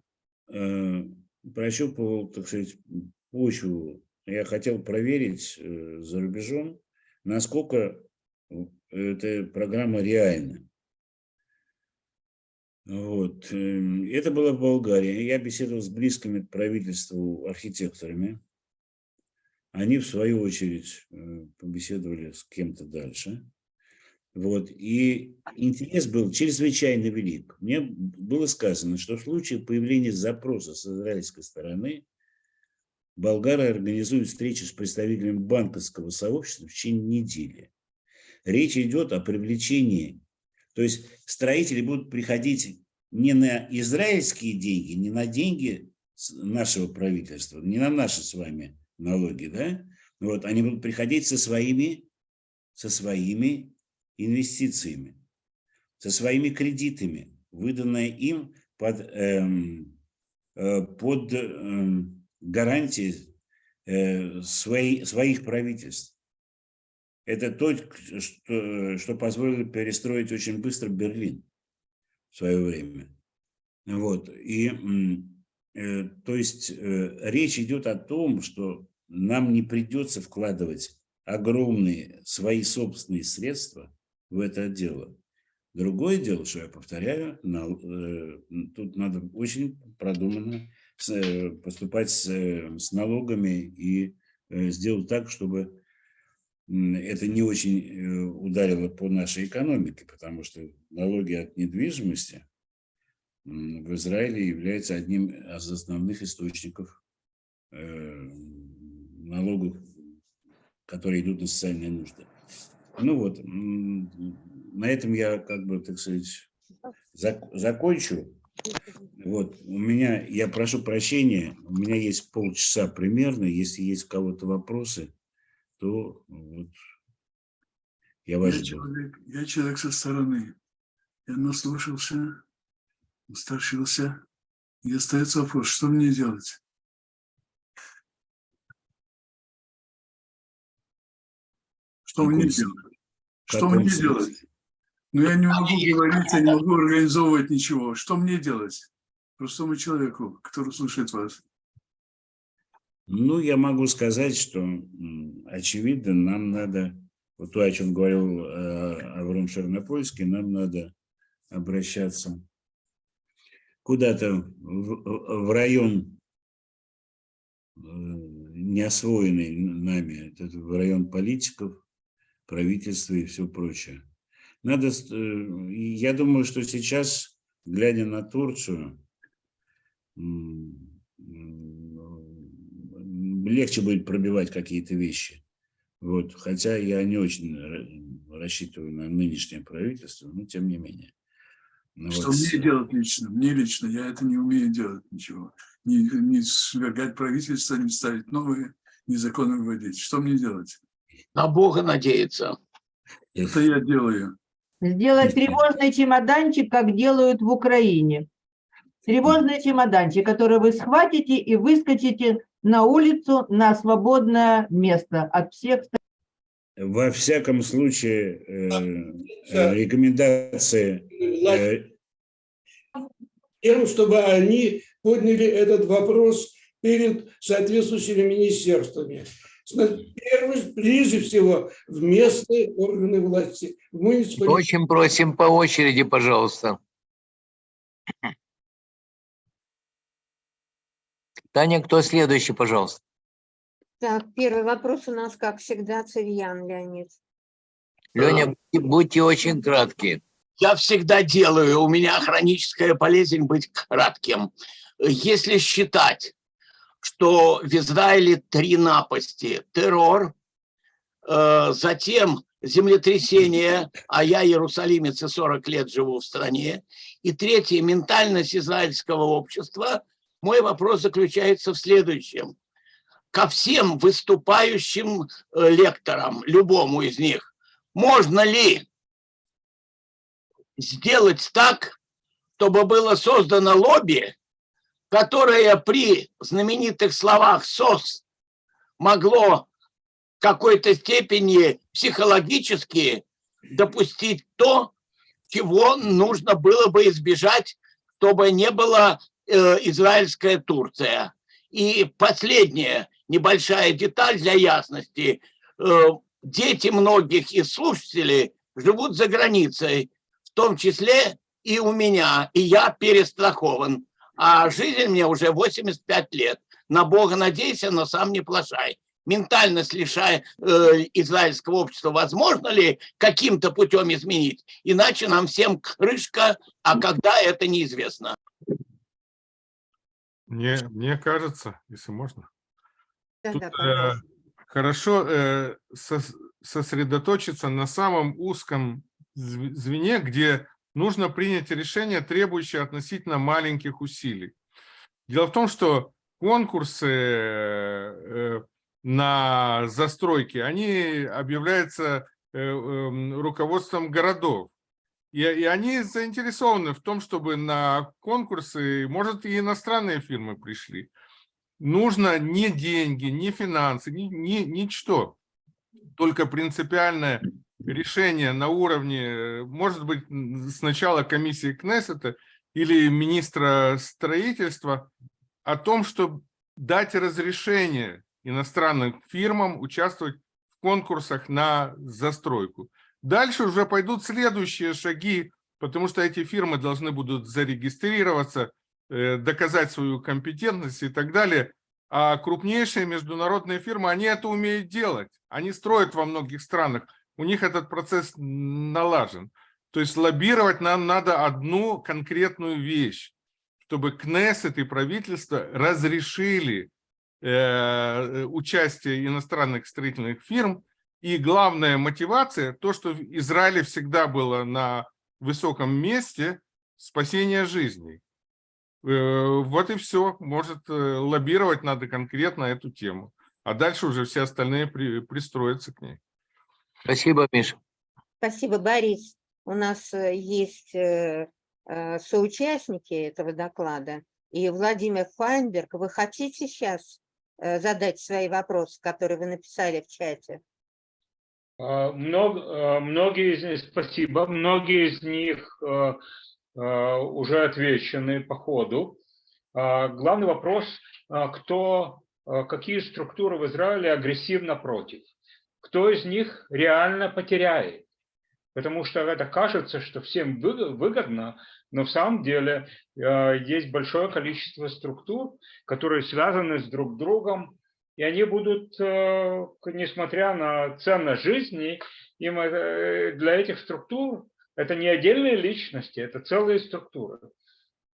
э, прощупывал, так сказать, почву. Я хотел проверить э, за рубежом, насколько эта программа реальна. Вот. эм, Это было в Болгарии. Я беседовал с близкими к правительству архитекторами. Они, в свою очередь, э, побеседовали с кем-то дальше. Вот. И интерес был чрезвычайно велик. Мне было сказано, что в случае появления запроса с израильской стороны болгары организуют встречу с представителями банковского сообщества в течение недели. Речь идет о привлечении, то есть строители будут приходить не на израильские деньги, не на деньги нашего правительства, не на наши с вами налоги, да? Вот, они будут приходить со своими, со своими инвестициями, со своими кредитами, выданные им под, эм, э, под эм, гарантии э, свои- своих правительств. Это то, что, что позволило перестроить очень быстро Берлин в свое время. Вот. И, э, то есть э, речь идет о том, что нам не придется вкладывать огромные свои собственные средства в это дело. Другое дело, что я повторяю, э, тут надо очень продуманно поступать с, налогами и сделать так, чтобы это не очень э, ударило по нашей экономике, потому что налоги от недвижимости в Израиле являются одним из основных источников э, налогов, которые идут на социальные нужды. Ну вот, на этом я, как бы, так сказать, зак- закончу. Вот, у меня, я прошу прощения, у меня есть полчаса примерно, если есть у кого-то вопросы, то вот я вас Я жду. человек, я человек со стороны. Я наслушался, устаршился. И остается вопрос, что мне делать? Что мне делать? Что мне смысле? делать? Ну, я не могу говорить, я не могу организовывать ничего. Что мне делать? Простому человеку, который слушает вас. Ну, я могу сказать, что, очевидно, нам надо, вот то, о чем говорил э, Авром нам надо обращаться куда-то в, в район, э, не освоенный нами, это в район политиков, правительства и все прочее. Надо, э, я думаю, что сейчас, глядя на Турцию, легче будет пробивать какие-то вещи. Вот. Хотя я не очень ра- рассчитываю на нынешнее правительство, но тем не менее. Ну Что вот мне делать лично? Мне лично, я это не умею делать ничего. Не, не свергать правительство, не ставить новые, не законы вводить. Что мне делать? На Бога надеяться. Это я делаю. Сделать тревожный чемоданчик, как делают в Украине. Тревожный чемоданчик, который вы схватите и выскочите на улицу на свободное место от всех Во всяком случае, э, э, рекомендации э, Тем, чтобы они подняли этот вопрос перед соответствующими министерствами. Первый, прежде всего, в местные органы власти, в муниципалитет. Очень просим по очереди, пожалуйста. Таня, кто следующий, пожалуйста? Так, первый вопрос у нас, как всегда, Цивьян Леонид. Леня, будьте- будьте очень краткие. Я всегда делаю, у меня хроническая болезнь быть кратким. Если считать, что в Израиле три напасти, террор, э, затем землетрясение, а я иерусалимец и 40 лет живу в стране, и третье, ментальность израильского общества, мой вопрос заключается в следующем. Ко всем выступающим э, лекторам, любому из них, можно ли сделать так, чтобы было создано лобби, которое при знаменитых словах СОС могло в какой-то степени психологически допустить то, чего нужно было бы избежать, чтобы не была э, израильская Турция. И последняя небольшая деталь для ясности. Э, дети многих из слушателей живут за границей, в том числе и у меня, и я перестрахован. А жизнь мне уже 85 лет. На Бога надейся, но сам не плашай. Ментальность лишая э, израильского общества возможно ли каким-то путем изменить? Иначе нам всем крышка, а когда это неизвестно. Мне, мне кажется, если можно, Да, Тут, да, э, хорошо э, сос- сосредоточиться на самом узком зв- звене, где нужно принять решение, требующее относительно маленьких усилий. Дело в том, что конкурсы э, на застройки, они объявляются э, эм, руководством городов. И, и они заинтересованы в том, чтобы на конкурсы, может, и иностранные фирмы пришли. Нужно не деньги, не финансы, ни, ни, ничто. Только принципиальное решение на уровне, может быть, сначала комиссии Кнессета или министра строительства о том, чтобы дать разрешение иностранным фирмам участвовать в конкурсах на застройку. Дальше уже пойдут следующие шаги, потому что эти фирмы должны будут зарегистрироваться, э, доказать свою компетентность и так далее. А крупнейшие международные фирмы, они это умеют делать. Они строят во многих странах. У них этот процесс налажен. То есть лоббировать нам надо одну конкретную вещь, чтобы Кнессет и правительство разрешили э, участие иностранных строительных фирм. И главная мотивация, то, что в Израиле всегда было на высоком месте, спасения жизней. Э, Вот и все. Может, э, лоббировать надо конкретно эту тему. А дальше уже все остальные при- пристроятся к ней. Спасибо, Миша. Спасибо, Борис. У нас э, есть соучастники этого доклада. И Владимир Файнберг, вы хотите сейчас э, задать свои вопросы, которые вы написали в чате? А, мног- а, Многие из них, спасибо, многие из них э, э, уже отвечены по ходу. Главный вопрос, кто, какие структуры в Израиле агрессивно против? Кто из них реально потеряет? Потому что это кажется, что всем вы- выгодно, но в самом деле э, есть большое количество структур, которые связаны с друг другом, и они будут, э, несмотря на ценность жизни, им э, для этих структур это не отдельные личности, это целые структуры.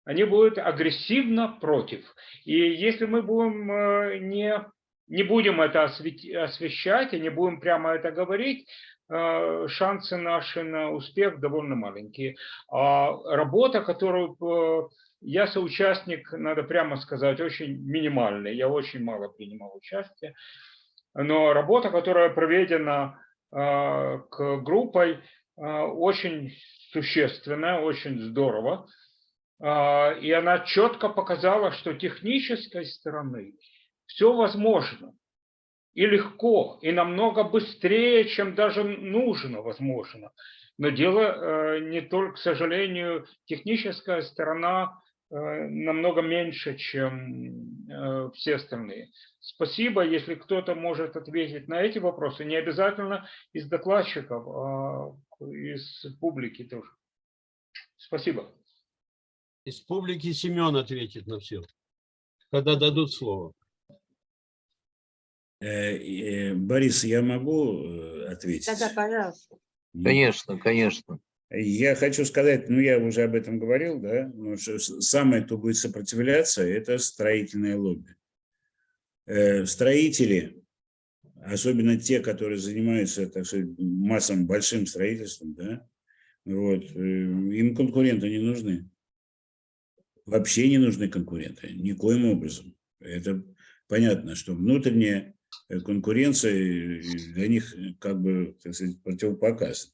Они будут агрессивно против. И если мы будем э, не, не будем это освещать и не будем прямо это говорить, шансы наши на успех довольно маленькие. А работа, которую э, я соучастник, надо прямо сказать, очень минимальный. Я очень мало принимал участие. Но работа, которая проведена э, к группой, э, очень существенная, очень здорово. И она четко показала, что технической стороны все возможно. И легко, и намного быстрее, чем даже нужно, возможно. Но дело э, не только, к сожалению, техническая сторона э, намного меньше, чем э, все остальные. Спасибо, если кто-то может ответить на эти вопросы, не обязательно из докладчиков, а из публики тоже. Спасибо. Из публики Семен ответит на все, когда дадут слово. Э, э, Борис, я могу э, ответить? Да-да, пожалуйста. Ну, Конечно, конечно. Я хочу сказать, ну я уже об этом говорил, да, ну, что с- самое, кто будет сопротивляться, это строительное лобби. Строители, особенно те, которые занимаются, так сказать, массовым большим строительством, да, вот, им конкуренты не нужны. Вообще не нужны конкуренты, никоим образом. Это понятно, что внутренняя конкуренция э, для них э, как бы, так сказать, противопоказана.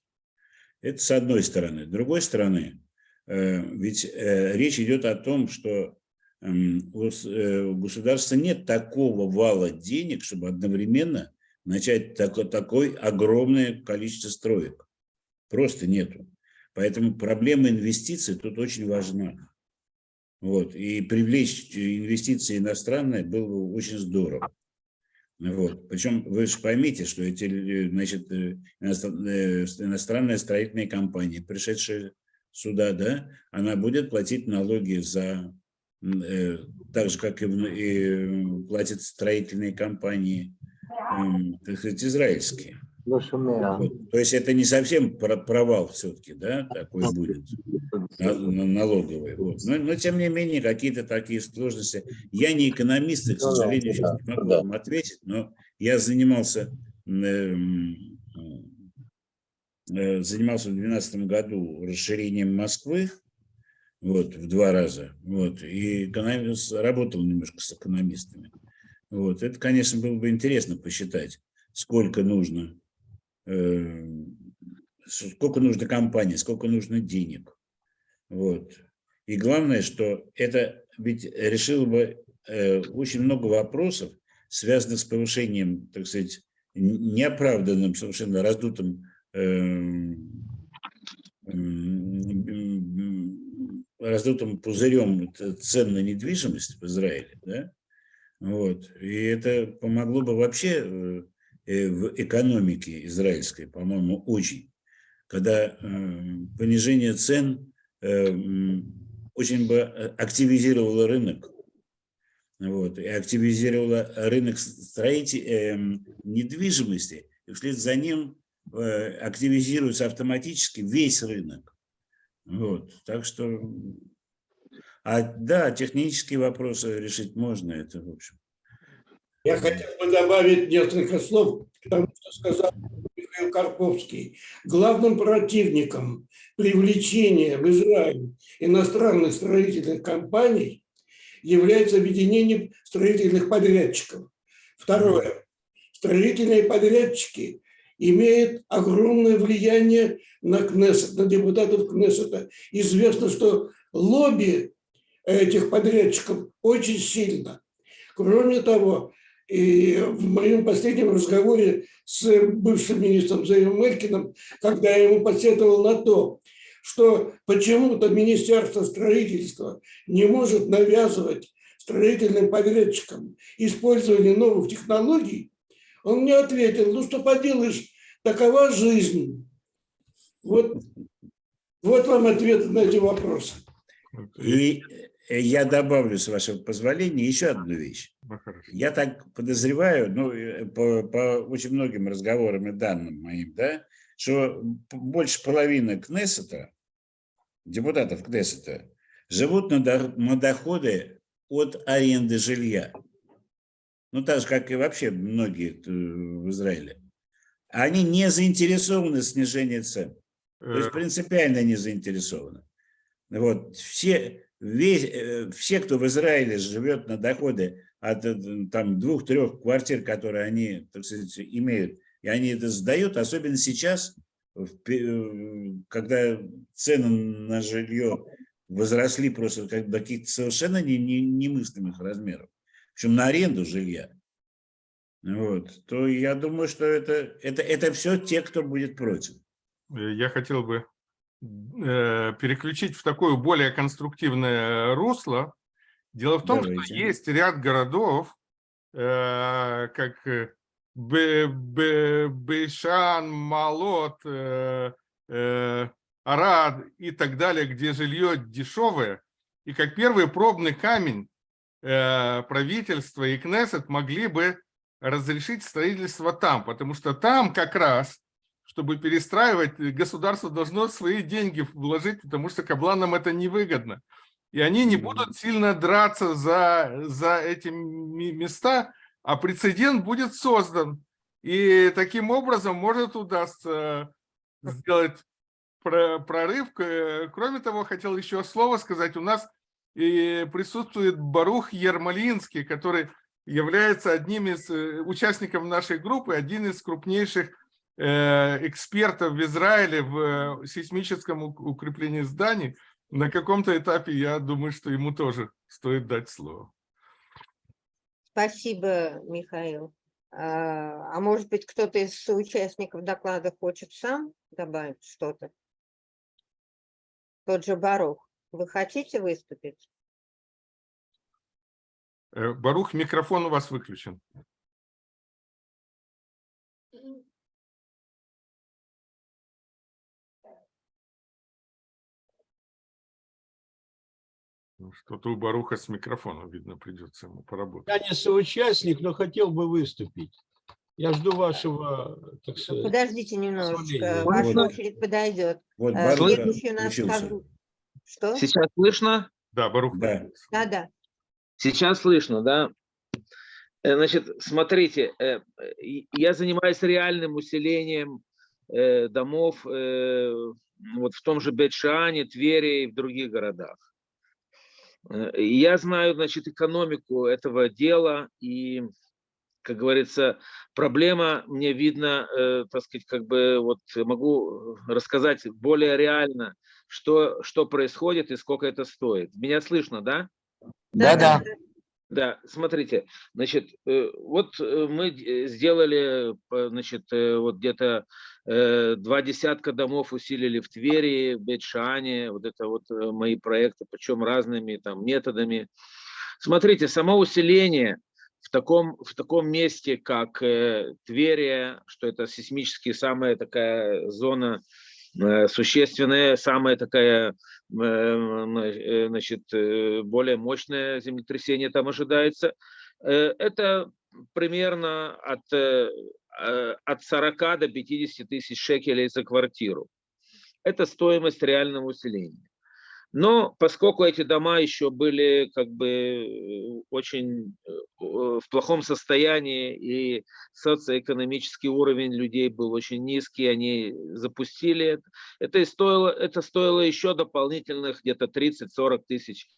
Это с одной стороны. С другой стороны, э, ведь речь идет о том, что м, у государства нет такого вала денег, чтобы одновременно начать тако- такое огромное количество строек. Просто нету. Поэтому проблема инвестиций тут очень важна. Вот. И привлечь инвестиции иностранные было бы очень здорово. Вот. Причем вы же поймите, что эти э, значит, э, э, иностранная строительная компания, пришедшая сюда, да, она будет платить налоги за, э, так же, как и, и платят строительные компании, м, так сказать, израильские. То есть это не совсем про- провал все-таки, да, такой будет, на- на- налоговый. Вот. Но, но тем не менее, какие-то такие сложности. Я не экономист, и, к сожалению, сейчас не могу вам ответить, но я занимался, эм, э, занимался в 2012 году расширением Москвы, вот, в два раза, вот, и экономист, работал немножко с экономистами. Вот, это, конечно, было бы интересно посчитать, сколько нужно сколько нужно компании, сколько нужно денег. Вот. И главное, что это ведь решило бы э, очень много вопросов, связанных с повышением, так сказать, неоправданным, совершенно раздутым э, м, раздутым пузырем цен на недвижимость в Израиле, да, вот, и это помогло бы вообще э, в экономике израильской, по-моему, очень, когда э, понижение цен э, очень бы э, активизировало рынок, вот, и активизировало рынок строитель, недвижимости, и вслед за ним э, активизируется автоматически весь рынок. Вот, так что, а да, технические вопросы решить можно, это в общем. Я хотел бы добавить несколько слов потому что сказал Михаил Карповский, главным противником привлечения в Израиль иностранных строительных компаний является объединение строительных подрядчиков. Второе. Строительные подрядчики имеют огромное влияние на Кнессет, на депутатов Кнессета. Известно, что лобби этих подрядчиков очень сильно. Кроме того, и в моем последнем разговоре с бывшим министром Заевым Мелькиным, когда я ему посетовал на то, что почему-то Министерство строительства не может навязывать строительным подрядчикам использование новых технологий, он мне ответил, ну что поделаешь, такова жизнь. Вот, вот вам ответ на эти вопросы. И я добавлю, с вашего позволения, еще одну вещь. Ну. Я так подозреваю, ну, э, по, по очень многим разговорам и данным моим, да, что больше половины Кнессета, депутатов Кнессета, живут на, до- на доходы от аренды жилья. Ну, так же, как и вообще многие э, в Израиле. Они не заинтересованы в снижении цен. То есть Э, принципиально не заинтересованы. Вот. Все, весь, э, все, кто в Израиле живет на доходы от э, там, двух-трех квартир, которые они так сказать, имеют, и они это сдают, особенно сейчас, э, когда цены на жилье возросли просто как до каких-то совершенно не- не- немыслимых размеров, причем на аренду жилья, вот, то я думаю, что это, это, это все те, кто будет против. Я хотел бы переключить в такое более конструктивное русло. Дело в том, что Давайте. есть ряд городов, э, как э, Бе- Бе- Бейшан, Малот, э, э, Арад и так далее, где жилье дешевое. И как первый пробный камень э, правительство и Кнессет могли бы разрешить строительство там, потому что там как раз чтобы перестраивать, государство должно свои деньги вложить, потому что кабланам это невыгодно. И они не будут сильно драться за, за эти места, а прецедент будет создан. И таким образом может удастся сделать про- прорыв. Кроме того, хотел еще слово сказать. У нас и присутствует Барух Ермолинский, который является одним из э, участников нашей группы, один из крупнейших экспертов в Израиле в э, сейсмическом ук- укреплении зданий. На каком-то этапе, я думаю, что ему тоже стоит дать слово. Спасибо, Михаил. А а может быть, кто-то из соучастников доклада хочет сам добавить что-то? Тот же Барух. Вы хотите выступить? Э, Барух, микрофон у вас выключен. Ну, Что-то у Баруха с микрофоном, видно, придется ему поработать. Я не соучастник, но хотел бы выступить. Я жду вашего, так сказать, Подождите немножечко, ваша Вот. очередь подойдет. Вот Э, Барух Следующий у нас Что? Сейчас слышно? Да, Барух. Да. Да-да. Сейчас слышно, да? Э, Значит, смотрите, э, я занимаюсь реальным усилением э, домов э, вот в том же Бетшане, Твери и в других городах. Э, Я знаю, значит, экономику этого дела и, как говорится, проблема мне видно, э, так сказать, как бы вот могу рассказать более реально, что, что происходит и сколько это стоит. Меня слышно, да? Да-да. Да, смотрите, значит, э, вот мы сделали, значит, вот где-то два десятка домов усилили в Твери, в Бетшане, вот это вот э, мои проекты, причем разными там методами. Смотрите, само усиление в таком, в таком месте, как э, Тверия, что это сейсмически самая такая зона э, существенная, самая такая, э, э, значит, э, более мощное землетрясение там ожидается. Э, Это примерно от, э, э, от 40 до 50 тысяч шекелей за квартиру. Это стоимость реального усиления. Но поскольку эти дома еще были как бы э, очень э, в плохом состоянии и социоэкономический уровень людей был очень низкий, они запустили это. Это, и стоило, это стоило еще дополнительных где-то 30-40 тысяч Э,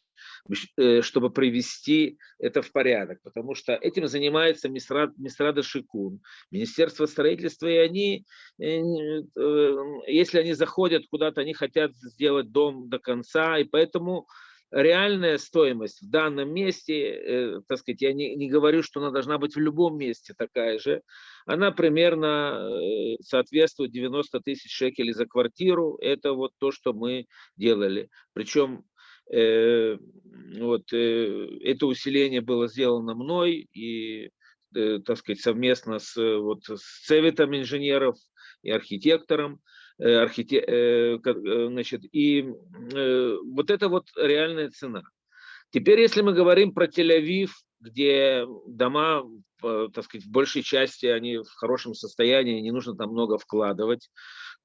чтобы привести это в порядок, потому что этим занимается Мисрад, Мисрада Шикун, Министерство строительства, и они, э, э, если они заходят куда-то, они хотят сделать дом до конца, и поэтому реальная стоимость в данном месте, так сказать, я не, не говорю, что она должна быть в любом месте такая же, она примерно соответствует 90 тысяч шекелей за квартиру, это вот то, что мы делали. Причем Э, вот, э, это усиление было сделано мной и, э, так сказать, совместно с, вот, с советом инженеров и архитектором. Архите... Значит, и вот это вот реальная цена. Теперь, если мы говорим про Тель-Авив, где дома, так сказать, в большей части они в хорошем состоянии, не нужно там много вкладывать,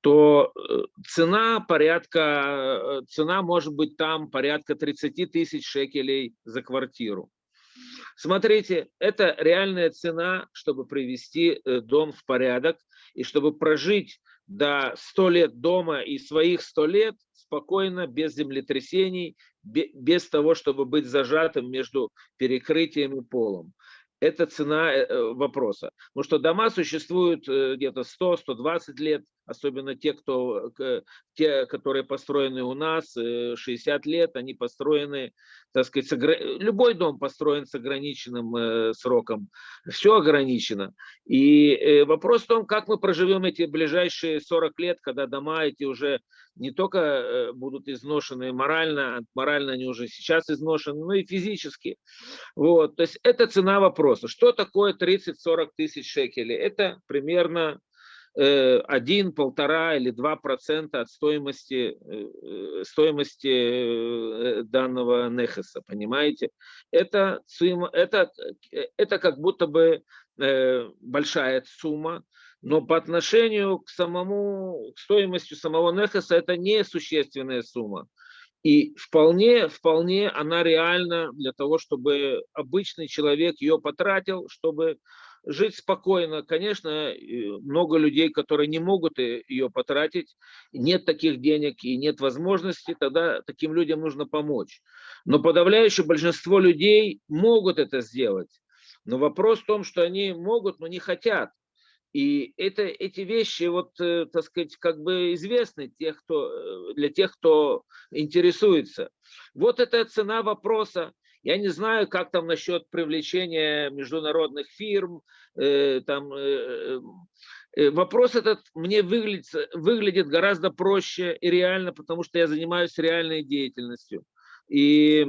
то э, цена порядка, э, цена может быть там порядка 30 тысяч шекелей за квартиру. Смотрите, это реальная цена, чтобы привести э, дом в порядок и чтобы прожить до 100 лет дома и своих 100 лет спокойно, без землетрясений, без того, чтобы быть зажатым между перекрытием и полом это цена вопроса. Потому что дома существуют где-то 100-120 лет, особенно те, кто, те, которые построены у нас 60 лет, они построены, так сказать, любой дом построен с ограниченным сроком, все ограничено. И вопрос в том, как мы проживем эти ближайшие 40 лет, когда дома эти уже не только будут изношены морально, морально они уже сейчас изношены, но и физически. Вот. То есть это цена вопроса. Что такое 30-40 тысяч шекелей? Это примерно 1, полтора или 2 процента от стоимости, э, стоимости э, данного нехеса, понимаете? Это, это, это как будто бы э, большая сумма, но по отношению к самому, к стоимости самого нехеса это не существенная сумма. И вполне, вполне она реальна для того, чтобы обычный человек ее потратил, чтобы жить спокойно. Конечно, много людей, которые не могут ее потратить, нет таких денег и нет возможности, тогда таким людям нужно помочь. Но подавляющее большинство людей могут это сделать. Но вопрос в том, что они могут, но не хотят. И это, эти вещи, вот, э, так сказать, как бы известны тех, кто, э, для тех, кто интересуется. Вот это цена вопроса. Я не знаю, как там насчет привлечения международных фирм. Э, там, э, э, вопрос этот мне выглядит, выглядит гораздо проще и реально, потому что я занимаюсь реальной деятельностью. И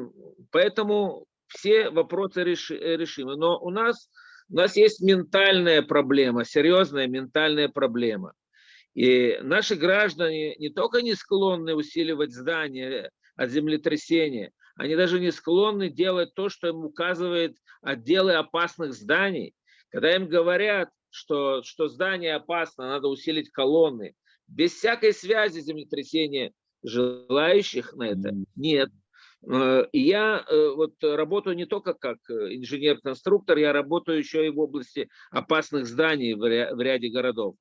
поэтому все вопросы реши, решимы. Но у нас, у нас есть ментальная проблема, серьезная ментальная проблема. И наши граждане не только не склонны усиливать здания от землетрясения, они даже не склонны делать то, что им указывает отделы опасных зданий. Когда им говорят, что, что здание опасно, надо усилить колонны, без всякой связи землетрясения желающих на это нет. Э, и я э, вот работаю не только как инженер-конструктор, я работаю еще и в области опасных зданий в ряде городов.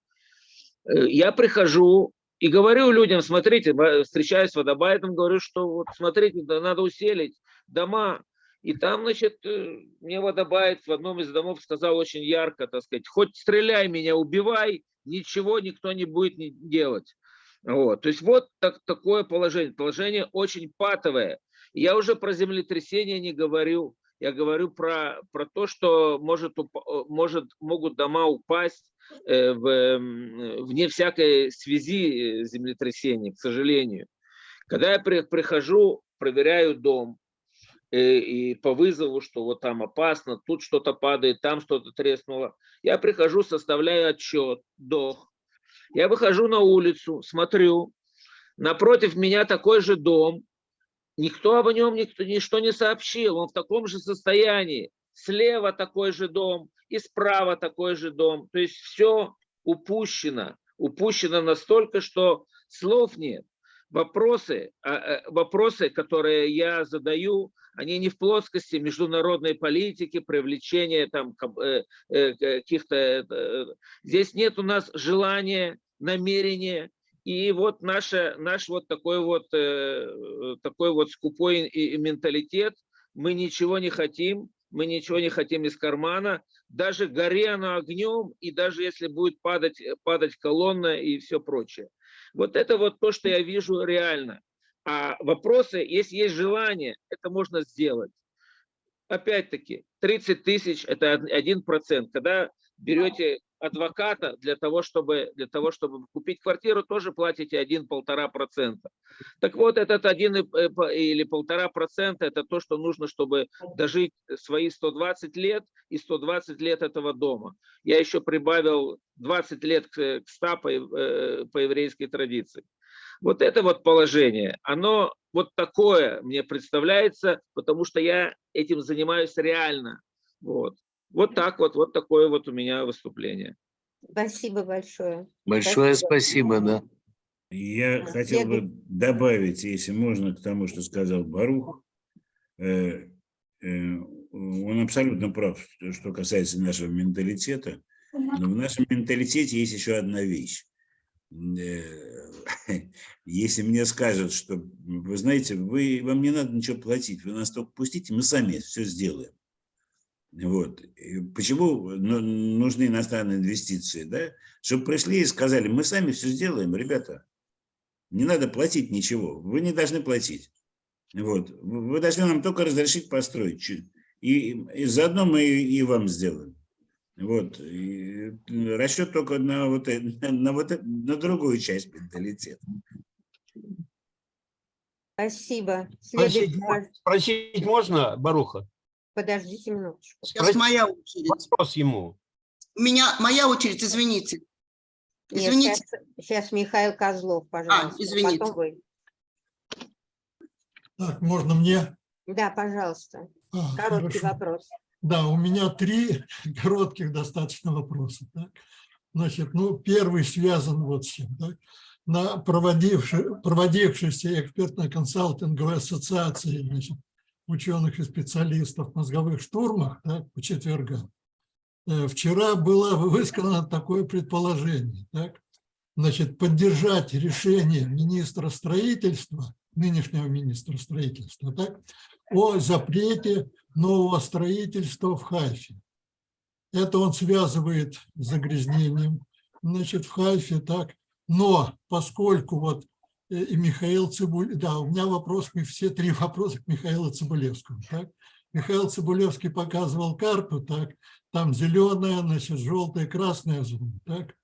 Э, я прихожу и говорю людям, смотрите, встречаюсь с водобайтом, говорю, что вот смотрите, надо уселить дома. И там, значит, э, мне водобайт в одном из домов сказал очень ярко, так сказать, хоть стреляй меня, убивай, ничего никто не будет делать. Вот. То есть вот так, такое положение. Положение очень патовое. Я уже про землетрясение не говорю. Я говорю про, про то, что может, может, могут дома упасть, Э, в, вне всякой связи э, землетрясений, к сожалению. Когда я прихожу, проверяю дом, э, и по вызову, что вот там опасно, тут что-то падает, там что-то треснуло. Я прихожу, составляю отчет, дох. Я выхожу на улицу, смотрю, напротив меня такой же дом, никто об нем никто, ничто не сообщил, он в таком же состоянии. Слева такой же дом, и справа такой же дом. То есть все упущено. Упущено настолько, что слов нет. вопросы, а, а, вопросы, которые я задаю, они не в плоскости международной политики, привлечения там э, э, каких-то... э, Здесь нет у нас желания, намерения, и вот наша, наш вот такой вот, э, такой вот скупой менталитет, мы ничего не хотим, мы ничего не хотим из кармана, даже горе оно огнем, и даже если будет падать, падать колонна и все прочее. Вот это вот то, что я вижу реально. А вопросы, если есть желание, это можно сделать. Опять-таки, 30 тысяч – это один процент. Когда берете адвоката для того, чтобы, для того, чтобы купить квартиру, тоже платите 1-1,5 процента. Так вот, этот один и- э, по- или полтора процента – это то, что нужно, чтобы дожить свои 120 лет и 120 лет этого дома. Я еще прибавил 20 лет к к 100 по, э, по еврейской традиции. Вот это вот положение, оно вот такое мне представляется, потому что я этим занимаюсь реально. Вот, вот так вот, вот такое вот у меня выступление. Спасибо большое. Большое спасибо, да. Я хотел бы добавить, если можно, к тому, что сказал Барух. Э, э, Он абсолютно прав, что- что касается нашего менталитета. Но в нашем менталитете есть еще одна вещь. Э, Если мне скажут, что, вы знаете, вы, вам не надо ничего платить, вы нас только пустите, мы сами все сделаем. Вот. И Почему ну, нужны иностранные инвестиции? Да? Чтобы пришли и сказали, мы сами все сделаем, ребята. Не надо платить ничего, вы не должны платить. Вот. Вы должны нам только разрешить построить. И, и заодно мы и, и вам сделаем. Вот. И расчет только на, вот, э- на, вот, э- на другую часть менталитета. Спасибо. Спросить, Следует- мо- спросить можно, Баруха? Подождите минуточку. Сейчас моя очередь. Вопрос ему. У меня моя очередь, извините. Нет, Извините. сейчас, сейчас Михаил Козлов, пожалуйста. извините. Потом вы. Так, можно мне? Да, пожалуйста. А, Короткий хорошо. вопрос. Да, у меня три коротких достаточно вопроса. так. Значит, ну, первый связан вот с чем. Так. На проводившей, проводившейся экспертно-консалтинговой ассоциации значит, ученых и специалистов в мозговых штурмах так, по четвергам, э, вчера было высказано такое предположение. Так. Значит, поддержать решение министра строительства, нынешнего министра строительства, так, о запрете нового строительства в Хайфе. Это он связывает с загрязнением, значит, в Хайфе, так. Но поскольку вот и Михаил Цибуль, да, у меня вопрос, все три вопроса к Михаилу Цибулевскому, так. Михаил Цибулевский показывал карту, так, там зеленая, значит, желтая, красная зона, так.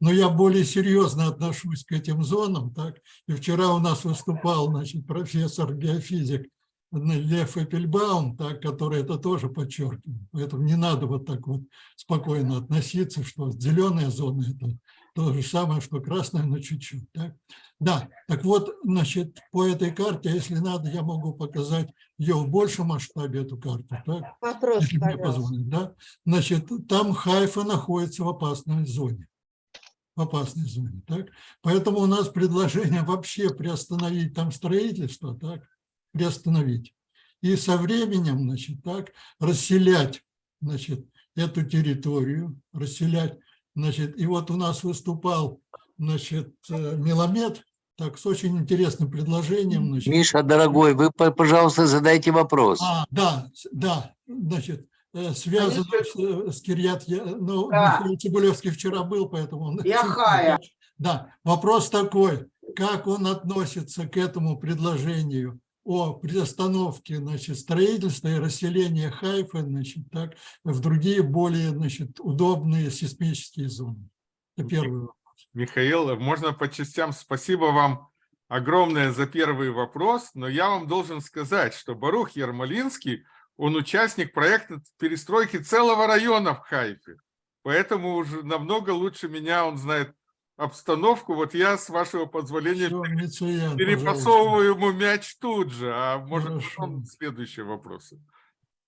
Но я более серьезно отношусь к этим зонам, так. И вчера у нас выступал, значит, профессор геофизик Лев Эппельбаум, так, который это тоже подчеркивал. Поэтому не надо вот так вот спокойно относиться, что зеленая зона – это то же самое, что красная, но чуть-чуть. Так? Да, так вот, значит, по этой карте, если надо, я могу показать ее в большем масштабе, эту карту. Так? Вопрос, если мне позволят. Да? Значит, там Хайфа находится в опасной зоне. В опасной зоне. Так? Поэтому у нас предложение вообще приостановить там строительство, так? приостановить. И со временем, значит, так, расселять, значит, эту территорию, расселять, значит, и вот у нас выступал, значит, э, Меломед, так, с очень интересным предложением, значит, Миша, дорогой, вы, по- пожалуйста, задайте вопрос. а, да, да, значит, э, связано с, э, с Кирьят, Я- ну, Да. Михаил Цибулевский вчера был, поэтому он... Яхая. Да, вопрос такой, как он относится к этому предложению о приостановке, значит, строительства и расселения Хайфа, значит, так, в другие более, значит, удобные сейсмические зоны? Это первый вопрос. Михаил, можно по частям. Спасибо вам огромное за первый вопрос, но я вам должен сказать, что Барух Ермолинский, он участник проекта перестройки целого района в Хайфе. Поэтому уже намного лучше меня он знает обстановку. Вот я, с вашего позволения, Мицуян, перепасовываю ему мяч тут же, а может Хорошо. потом следующие вопросы.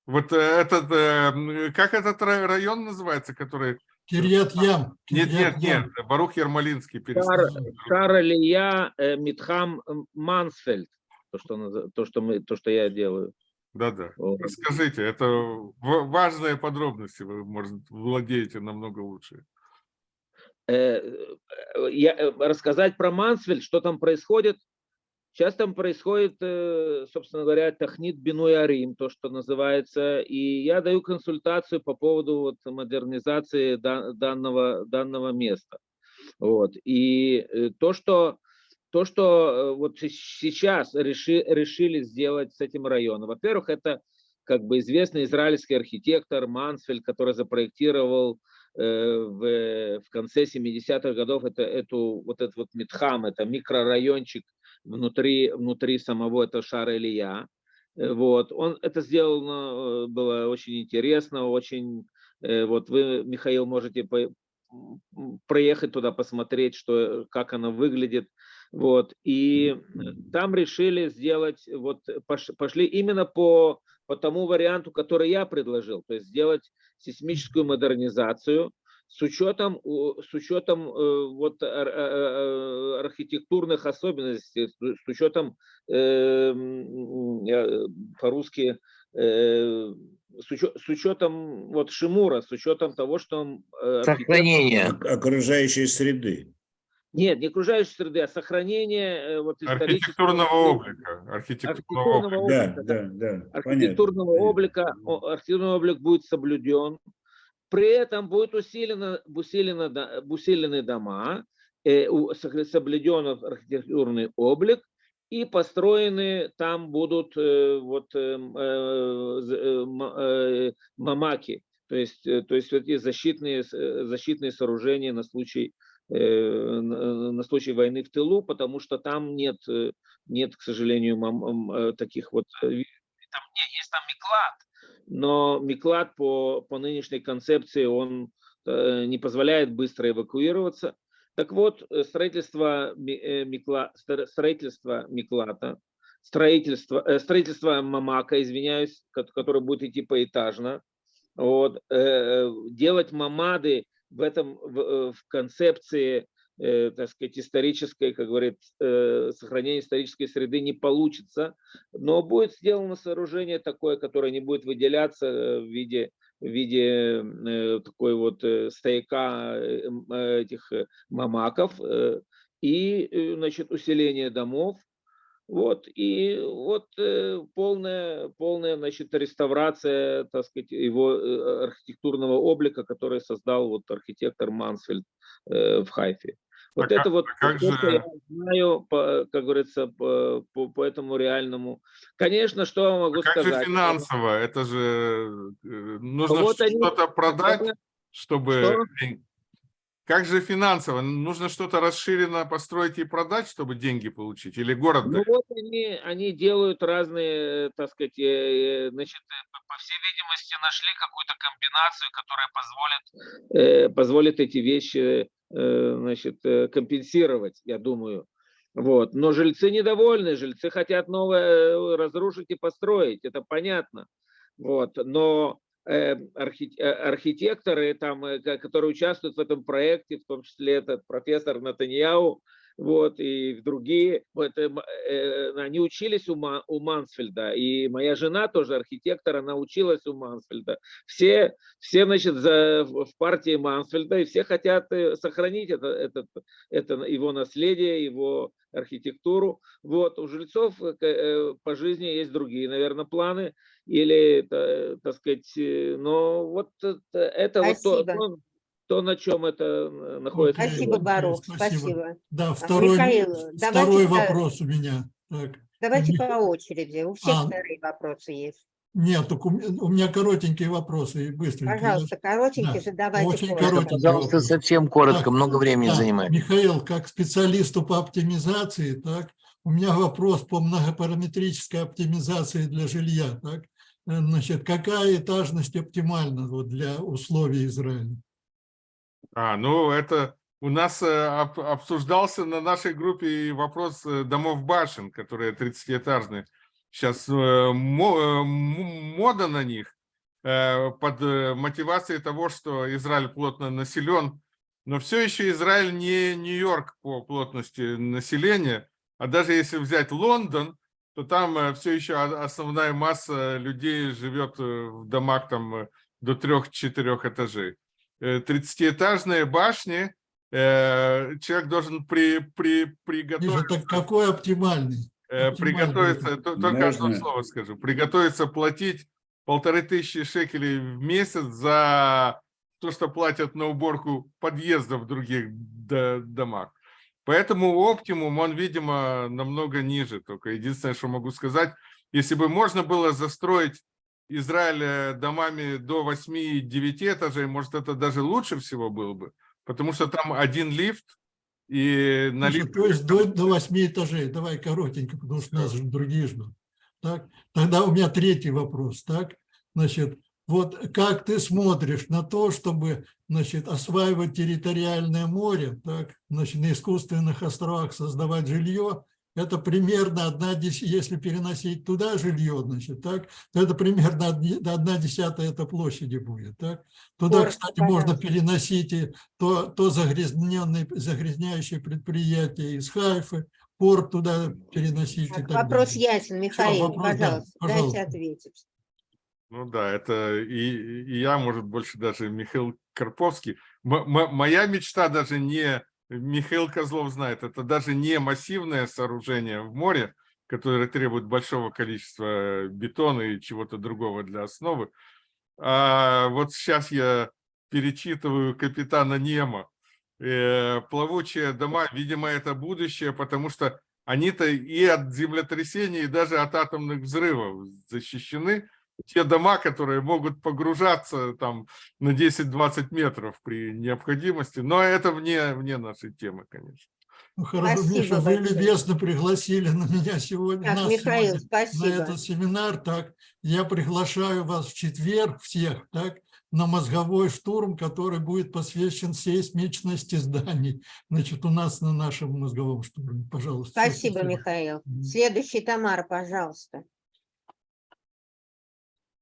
Вот э, этот, э, как этот ра- район называется, который Кирьят Ям. Нет, нет, нет, Барух Ермолинский Шар, перестал. Шаралия э, Митхам Мансфельд. То что, то, что мы, то, что я делаю. Да-да. Вот. Расскажите, это важные подробности, вы, может, владеете намного лучше. Э, э, я, э, рассказать про Мансфельд, что там происходит. Сейчас там происходит, собственно говоря, Тахнит Бинуй Арим, то, что называется, и я даю консультацию по поводу вот, модернизации да- данного, данного места. Вот. И то, что, то, что вот се- сейчас реши, решили сделать с этим районом, во-первых, это как бы известный израильский архитектор Мансфельд, который запроектировал в, в конце 70-х годов это, эту, вот этот вот Митхам, это микрорайончик внутри, внутри самого этого шара Илья. Э, Вот. Он это сделал, ну, э, было очень интересно, очень, э, вот вы, Михаил, можете по- проехать туда, посмотреть, что, как оно выглядит. Вот. И э, там решили сделать, вот пош- пошли именно по, по тому варианту, который я предложил, то есть сделать сейсмическую модернизацию с учетом, с учетом э, вот, а- а- архитектурных особенностей, с учетом э, э, по-русски э, с, учетом вот Шимура, с учетом того, что он, э, архитектор- Сохранение. Ок- Окружающей среды. Нет, не окружающей среды, а сохранение э, вот исторического Архитектурного облика. Архитектурного Архитектурного облика. Да, да, да. архитектурного понятно. облика, архитектурный облик будет соблюден. При этом будет усилено, усилено, да- усилены дома, э, соблюден архитектурный облик, и построены там будут э, вот эм, э, мамаки, то есть, то есть вот эти защитные, защитные сооружения на случай, на на случай войны в тылу, потому что там нет, э, нет, к сожалению, э, таких вот э, там есть там Миклад, но Миклад по, по нынешней концепции он э, не позволяет быстро эвакуироваться. Так вот, э, строительство, Ми- э, Микла, стро- строительство Миклата, строительство, э, строительство Мамака, извиняюсь, ко- которое будет идти поэтажно, вот, э, делать мамады в этом в, э, в концепции э, так сказать, исторической, как говорит, э, сохранения исторической среды не получится, но будет сделано сооружение такое, которое не будет выделяться э, в виде, в виде э, такой вот стояка этих мамаков и, значит, усиление домов, вот, и вот э, полная, полная, значит, реставрация, так сказать, его э, архитектурного облика, который создал вот архитектор Мансфельд э, в Хайфе. Вот А это как- вот а как то, что же- я знаю, по, как говорится, по, по, по этому реальному. Конечно, что я могу Как сказать? же финансово? Это же нужно Вот они- что-то продать, чтобы... Что? Как же финансово? Нужно что-то расширенно построить и продать, чтобы деньги получить? Или город Ну вот они, они делают разные, э, так сказать, э, э, значит, по- всей видимости, нашли какую-то комбинацию, которая позволит, позволит эти вещи, значит, компенсировать, я думаю. Вот. Но жильцы недовольны, жильцы хотят новое разрушить и построить, это понятно. Вот. Но архитекторы, там, э, ко- которые участвуют в этом проекте, в том числе этот профессор Натаньяу, вот, и другие, вот, э, э, они учились у, Ма- у Мансфельда, и моя жена тоже архитектор, она училась у Мансфельда. Все, все значит, за, в в партии Мансфельда, и все хотят э, сохранить это, этот, это его наследие, его архитектуру. Вот, у жильцов э, по жизни есть другие, наверное, планы, или, так сказать, но вот это, это вот то, Спасибо. То, на чем это э, находится. Спасибо, Барух, спасибо. спасибо. Да, А, второй, Михаил, второй давайте, да, вопрос у меня. Так. Давайте по очереди. У всех А. вторые вопросы есть. Нет, только у меня, у меня коротенькие вопросы и быстренькие. Пожалуйста, коротенькие Да, задавайте. очень коротко. коротенький Пожалуйста, вопрос. совсем коротко, Так, много времени Да, занимает. Михаил, как специалисту по оптимизации, так, у меня вопрос по многопараметрической оптимизации для жилья. Так. Э, Значит, какая этажность оптимальна вот, для условий Израиля? А, ну это у нас э, об- обсуждался на нашей группе вопрос э, домов башен, которые 30-этажные. Сейчас э, мода на них. под мотивацией того, что Израиль плотно населен, но все еще Израиль не Нью-Йорк по плотности населения, а даже если взять Лондон, то там все еще основная масса людей живет в домах там до трех-четырех этажей. 30-этажные башни, человек должен при, при, приготовить... Так какой оптимальный? Э, приготовиться, только одно слово скажу, приготовиться платить полторы тысячи шекелей в месяц за то, что платят на уборку подъездов в других до- домах. Поэтому оптимум, он, видимо, намного ниже. Только единственное, что могу сказать, если бы можно было застроить Израиль э, домами до 8-9 этажей, может, это даже лучше всего было бы, потому что там один лифт, и на лифт... то есть до, до 8 этажей. Давай коротенько, потому что нас же другие ждут. Так? Тогда у меня третий вопрос. Так? Значит, вот как ты смотришь на то, чтобы значит, осваивать территориальное море, так? Значит, на искусственных островах создавать жилье, это примерно одна десятая, если переносить туда жилье, значит, так, то это примерно одна десятая это площади будет, так. Туда, Коротко, кстати, можно пожалуйста. переносить и то, то загрязненные, загрязняющие предприятия из Хайфы, порт туда переносить и Так, так Вопрос далее. ясен, Михаил, вопрос, да, пожалуйста, пожалуйста. дайте ответить. Ну да, это и, и я, может, больше даже Михаил Карповский. М- моя мечта даже не, Михаил Козлов знает, это даже не массивное сооружение в море, которое требует большого количества бетона и чего-то другого для основы. А вот сейчас я перечитываю «Капитана Немо». Э, Плавучие дома, видимо, это будущее, потому что они-то и от землетрясений, и даже от атомных взрывов защищены. Те дома, которые могут погружаться там на 10-20 метров при необходимости, но это вне, вне нашей темы, конечно. Ну, хорошо, Спасибо Миша, вы любезно пригласили на меня сегодня, Так, нас Михаил, сегодня спасибо. на этот семинар. Так, я приглашаю вас в четверг всех, так, на мозговой штурм, который будет посвящен сейсмичности зданий. Значит, у нас на нашем мозговом штурме. Пожалуйста. всё, Спасибо, Михаил. Следующий, Тамара, пожалуйста.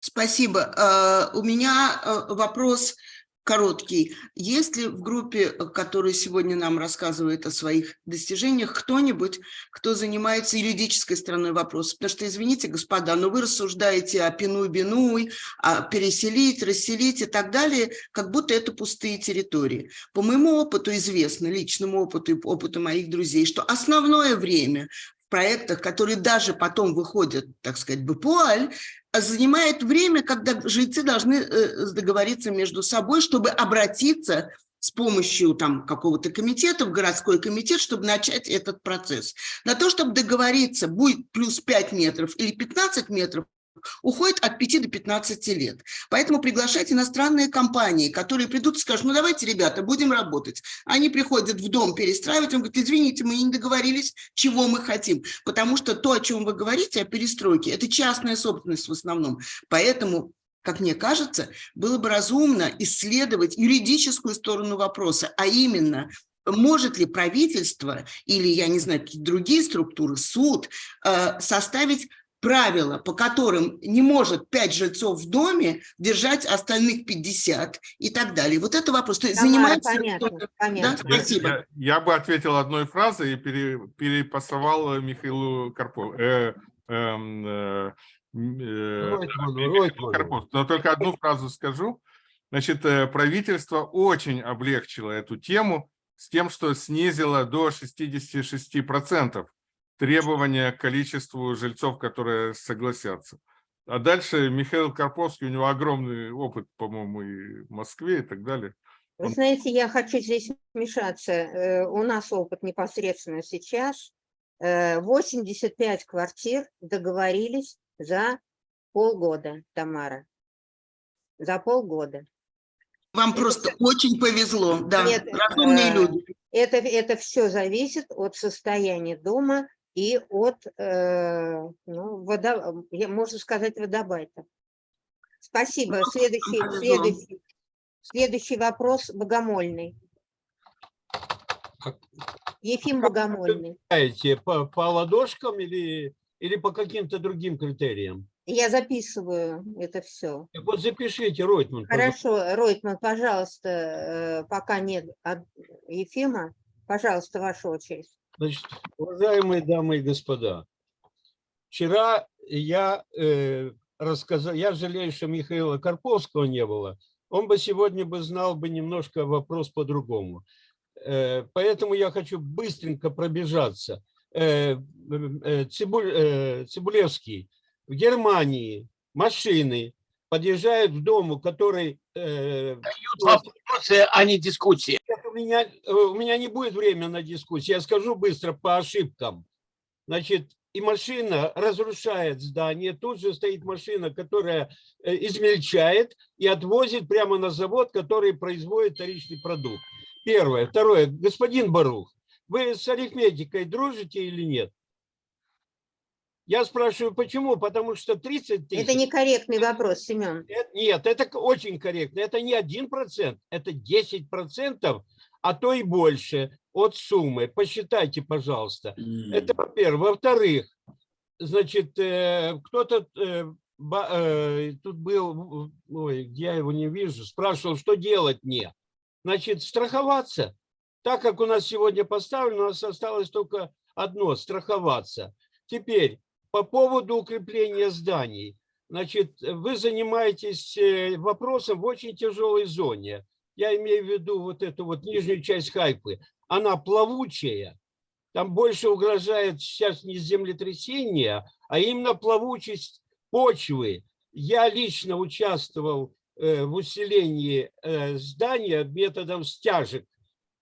Спасибо. Э, У меня э, вопрос короткий. Есть ли в группе, которая сегодня нам рассказывает о своих достижениях, кто-нибудь, кто занимается юридической стороной вопроса? Потому что, извините, господа, но вы рассуждаете о пину-бинуй, о переселить, расселить и так далее, как будто это пустые территории. По моему опыту известно, личному опыту и опыту моих друзей, что основное время проектах, которые даже потом выходят, так сказать, в Пуаль, занимает время, когда жильцы должны э, договориться между собой, чтобы обратиться с помощью там какого-то комитета в городской комитет, чтобы начать этот процесс. На то, чтобы договориться, будет плюс 5 метров или 15 метров, уходит от 5 до 15 лет. Поэтому приглашать иностранные компании, которые придут и скажут, ну давайте, ребята, будем работать. Они приходят в дом перестраивать, он говорит, извините, мы не договорились, чего мы хотим. Потому что то, о чем вы говорите, о перестройке, это частная собственность в основном. Поэтому как мне кажется, было бы разумно исследовать юридическую сторону вопроса, а именно, может ли правительство или, я не знаю, какие другие структуры, суд, э, составить правила, по которым не может 5 жильцов в доме держать остальных 50 и так далее. Вот это вопрос. То есть занимается понятно, кто-то- понятно. Да, спасибо. Я, я бы ответил одной фразой и пере- перепасовал Михаилу Карпову. Э, эм, э, э. Карпову. Но только одну фразу скажу. Значит, э, правительство очень облегчило эту тему с тем, что снизило до 66% требования к количеству жильцов, которые согласятся. А дальше Михаил Карповский, у него огромный опыт, по-моему, и в Москве и так далее. Вы знаете, я хочу здесь вмешаться. Э, У нас опыт непосредственно сейчас. Э, 85 квартир договорились за полгода, Тамара. За полгода. Вам просто очень повезло, да, Нет, разумные э, люди. Это, это все зависит от состояния дома и от, э, ну, водо, можно сказать, водобайта. Спасибо. Следующий, повезло. следующий, следующий вопрос Богомольный. Ефим Богомольный. По, по ладошкам или, или по каким-то другим критериям? Я записываю это все. Так вот запишите, Ройтман. пожалуйста. Хорошо, Ройтман, пожалуйста, э, пока нет от Ефима, пожалуйста, ваша очередь. Значит, уважаемые дамы и господа, вчера я э, рассказал, я жалею, что Михаила Карповского не было, он бы сегодня бы знал бы немножко вопрос по-другому. Э, поэтому я хочу быстренько пробежаться. Э, э, Цибуль, э, Цибулевский, в Германии машины подъезжают к дому, который... э, Вопросы, а не дискуссии. Меня, э, у меня не будет времени на дискуссию. Я скажу быстро по ошибкам. Значит, и машина разрушает здание. Тут же стоит машина, которая э, измельчает и отвозит прямо на завод, который производит вторичный продукт. Первое. Второе. Господин Барух, вы с арифметикой дружите или нет? Я спрашиваю, почему? Потому что 30 тысяч... Это некорректный вопрос, Семен. Э, Нет, это очень корректно. Это не 1%, это 10%, а то и больше от суммы. Посчитайте, пожалуйста. Это во-первых. Во-вторых, значит, э, кто-то э, тут был, ой, я его не вижу, спрашивал, что делать мне. Значит, страховаться. Так как у нас сегодня поставлено, у нас осталось только одно – страховаться. Теперь, по поводу укрепления зданий. Значит, вы занимаетесь э, вопросом в очень тяжелой зоне. Я имею в виду вот эту вот нижнюю часть Хайпы. Она плавучая. Там больше угрожает сейчас не землетрясение, а именно плавучесть почвы. Я лично участвовал э, в усилении э, здания методом стяжек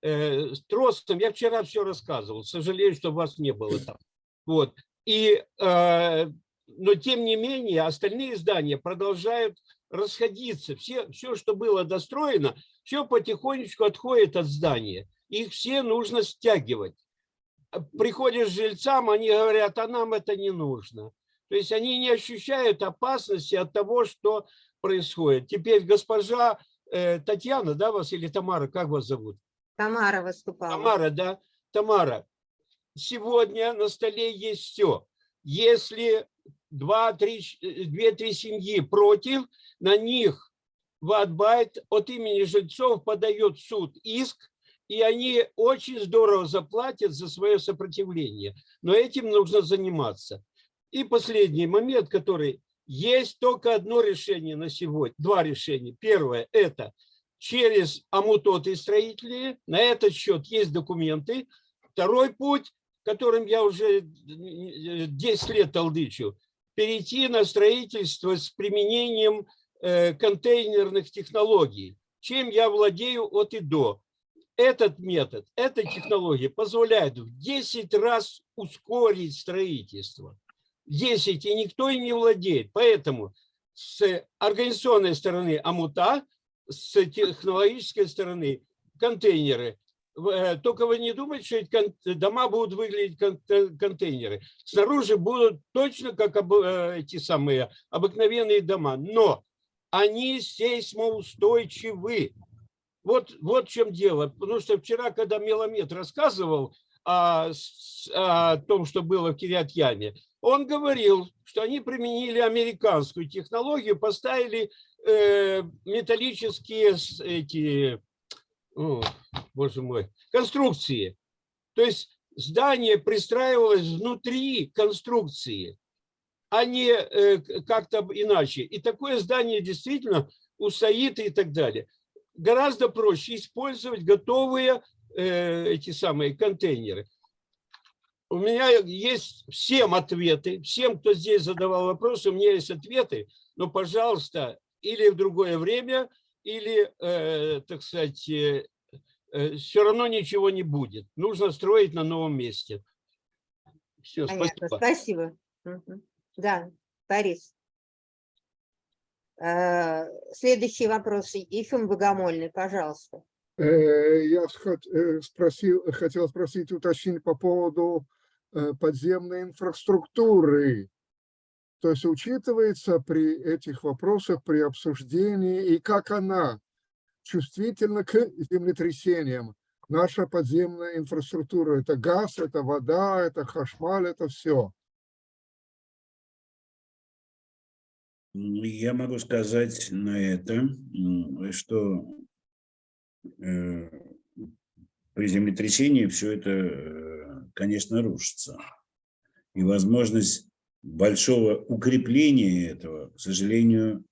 с тросом. Я вчера все рассказывал. Сожалею, что вас не было там. Вот. И, э, но тем не менее остальные здания продолжают расходиться. Все, все, что было достроено, все потихонечку отходит от здания. Их все нужно стягивать. А Приходишь к жильцам, они говорят, а нам это не нужно. То есть они не ощущают опасности от того, что происходит. Теперь госпожа э, Татьяна, да, вас или Тамара, как вас зовут? Тамара выступала. Тамара, да? Тамара, сегодня на столе есть все. Если два-три, две-три семьи против, на них Ватбайт от имени жильцов подает суд иск, и они очень здорово заплатят за свое сопротивление. Но этим нужно заниматься. И последний момент, который есть только одно решение на сегодня, два решения. Первое – это через амутоты строители, на этот счет есть документы. Второй путь, которым я уже 10 лет толдычу, перейти на строительство с применением э, контейнерных технологий, чем я владею от и до. Этот метод, эта технология позволяет в 10 раз ускорить строительство. 10, и никто им не владеет. Поэтому с организационной стороны амута, с технологической стороны контейнеры. Э, Только вы не думайте, что эти дома будут выглядеть контейнеры. Снаружи будут точно как э, эти самые обыкновенные дома, но они сейсмоустойчивы. Вот, вот в чем дело. Потому что вчера, когда Меломед рассказывал о, о том, что было в Кирят-Яме, он говорил, что они применили американскую технологию, поставили э, металлические эти, о, боже мой, конструкции. То есть здание пристраивалось внутри конструкции, а не э, как-то иначе. И такое здание действительно устоит и так далее. Гораздо проще использовать готовые э, эти самые контейнеры. У меня есть всем ответы, всем, кто здесь задавал вопросы, у меня есть ответы, но, пожалуйста, или в другое время, или, э, так сказать, все равно ничего не будет. Нужно строить на новом месте. Все, Понятно, спасибо. спасибо. Мгм. Да, Борис. Э, Следующий вопрос. Ефим Богомольный, пожалуйста. Э, Я э, спросил, хотел спросить, уточнить по поводу э, подземной инфраструктуры. То есть учитывается при этих вопросах, при обсуждении, и как она чувствительна к землетрясениям. Наша подземная инфраструктура – это газ, это вода, это хашмаль, это все. М, Я могу сказать на это, что э, при землетрясении все это, э, конечно, рушится. И возможность большого укрепления этого, к сожалению,